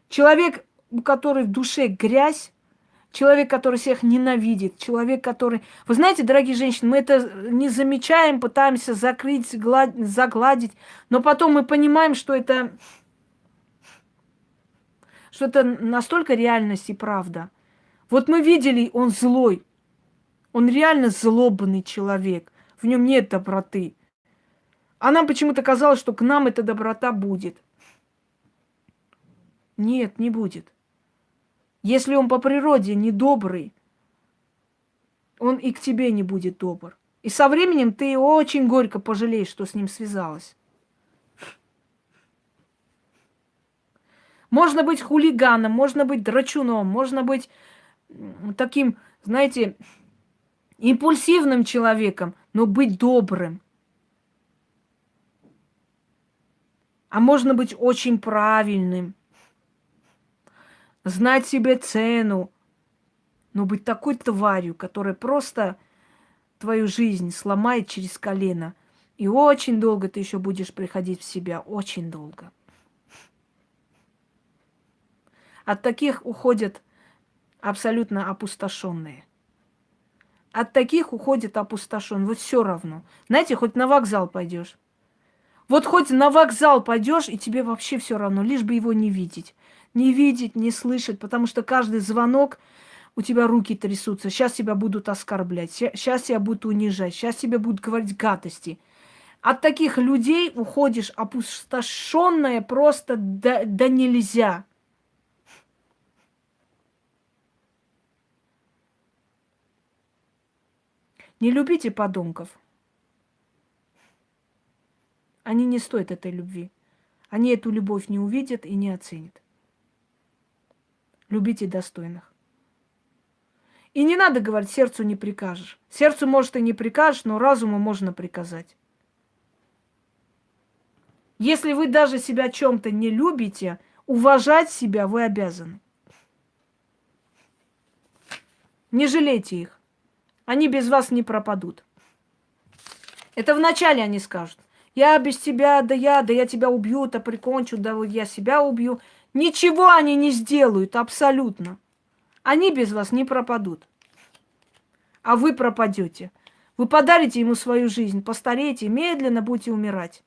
Человек у которой в душе грязь, человек, который всех ненавидит, человек, который... Вы знаете, дорогие женщины, мы это не замечаем, пытаемся закрыть, загладить, но потом мы понимаем, что это... что это настолько реальность и правда. Вот мы видели, он злой, он реально злобный человек, в нем нет доброты. А нам почему-то казалось, что к нам эта доброта будет. Нет, не будет. Если он по природе недобрый, он и к тебе не будет добр. И со временем ты очень горько пожалеешь, что с ним связалась. Можно быть хулиганом, можно быть драчуном, можно быть таким, знаете, импульсивным человеком, но быть добрым. А можно быть очень правильным – знать себе цену, но быть такой тварью, которая просто твою жизнь сломает через колено. И очень долго ты еще будешь приходить в себя, очень долго. От таких уходят абсолютно опустошенные. От таких уходят опустошенные. Вот все равно. Знаете, хоть на вокзал пойдешь. Вот хоть на вокзал пойдешь, и тебе вообще все равно, лишь бы его не видеть. Не видеть, не слышать, потому что каждый звонок у тебя руки трясутся. Сейчас тебя будут оскорблять, сейчас тебя будут унижать, сейчас тебе будут говорить гадости. От таких людей уходишь опустошенная просто да, да нельзя. Не любите подонков. Они не стоят этой любви. Они эту любовь не увидят и не оценят. Любите достойных. И не надо говорить, сердцу не прикажешь. Сердцу, может, и не прикажешь, но разуму можно приказать. Если вы даже себя чем-то не любите, уважать себя вы обязаны. Не жалейте их. Они без вас не пропадут. Это вначале они скажут. Я без тебя, да я, да я тебя убью, да прикончу, да я себя убью. Ничего они не сделают, абсолютно. Они без вас не пропадут. А вы пропадете. Вы подарите ему свою жизнь, постареете, медленно будете умирать.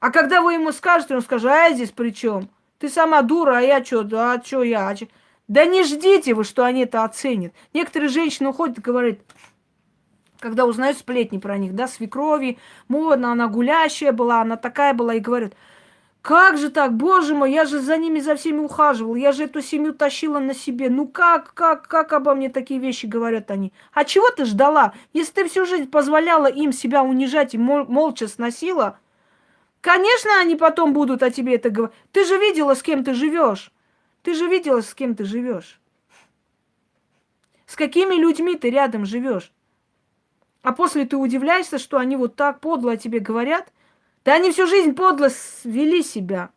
А когда вы ему скажете, он скажет, а я здесь при чем? Ты сама дура, а я что? Да, а что я? А чё? Да не ждите вы, что они это оценят. Некоторые женщины уходят и говорят, когда узнают сплетни про них, да, свекрови, модно, она гулящая была, она такая была, и говорят, как же так, боже мой, я же за ними, за всеми ухаживал, я же эту семью тащила на себе. Ну как, как, как обо мне такие вещи говорят они? А чего ты ждала? Если ты всю жизнь позволяла им себя унижать и мол- молча сносила, конечно, они потом будут о тебе это говорить. Ты же видела, с кем ты живешь. Ты же видела, с кем ты живешь. С какими людьми ты рядом живешь. А после ты удивляешься, что они вот так подло о тебе говорят. Да они всю жизнь подло вели себя.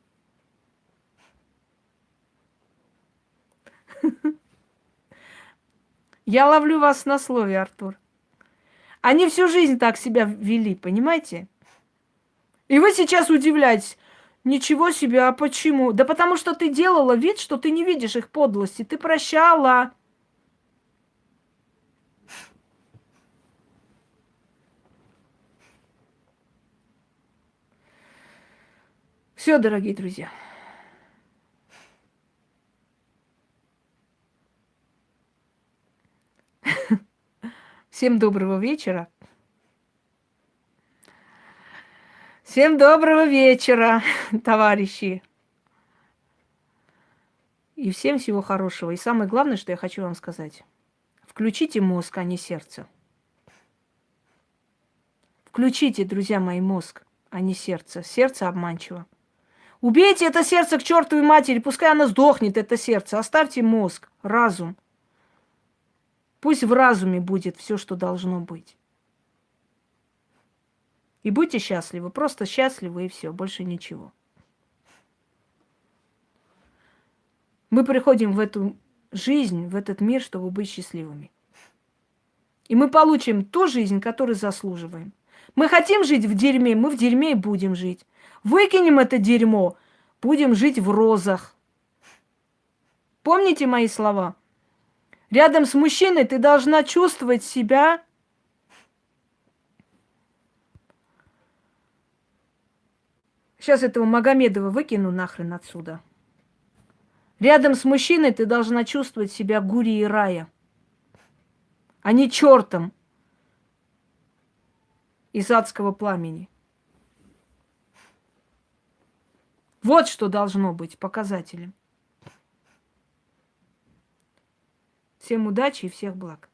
Я ловлю вас на слове, Артур. Они всю жизнь так себя вели, понимаете? И вы сейчас удивляетесь. Ничего себе, а почему? Да потому что ты делала вид, что ты не видишь их подлости. Ты прощала. Все, дорогие друзья. (laughs) Всем доброго вечера. Всем доброго вечера, (laughs) товарищи. И всем всего хорошего. И самое главное, что я хочу вам сказать. Включите мозг, а не сердце. Включите, друзья мои, мозг, а не сердце. Сердце обманчиво. Убейте это сердце к чертовой матери, пускай оно сдохнет, это сердце. Оставьте мозг, разум. Пусть в разуме будет все, что должно быть. И будьте счастливы, просто счастливы и все, больше ничего. Мы приходим в эту жизнь, в этот мир, чтобы быть счастливыми. И мы получим ту жизнь, которую заслуживаем. Мы хотим жить в дерьме, мы в дерьме и будем жить. Выкинем это дерьмо, будем жить в розах. Помните мои слова? Рядом с мужчиной ты должна чувствовать себя Сейчас этого Магомедова выкину нахрен отсюда. Рядом с мужчиной ты должна чувствовать себя гури и рая, а не чертом из адского пламени. Вот что должно быть показателем. Всем удачи и всех благ.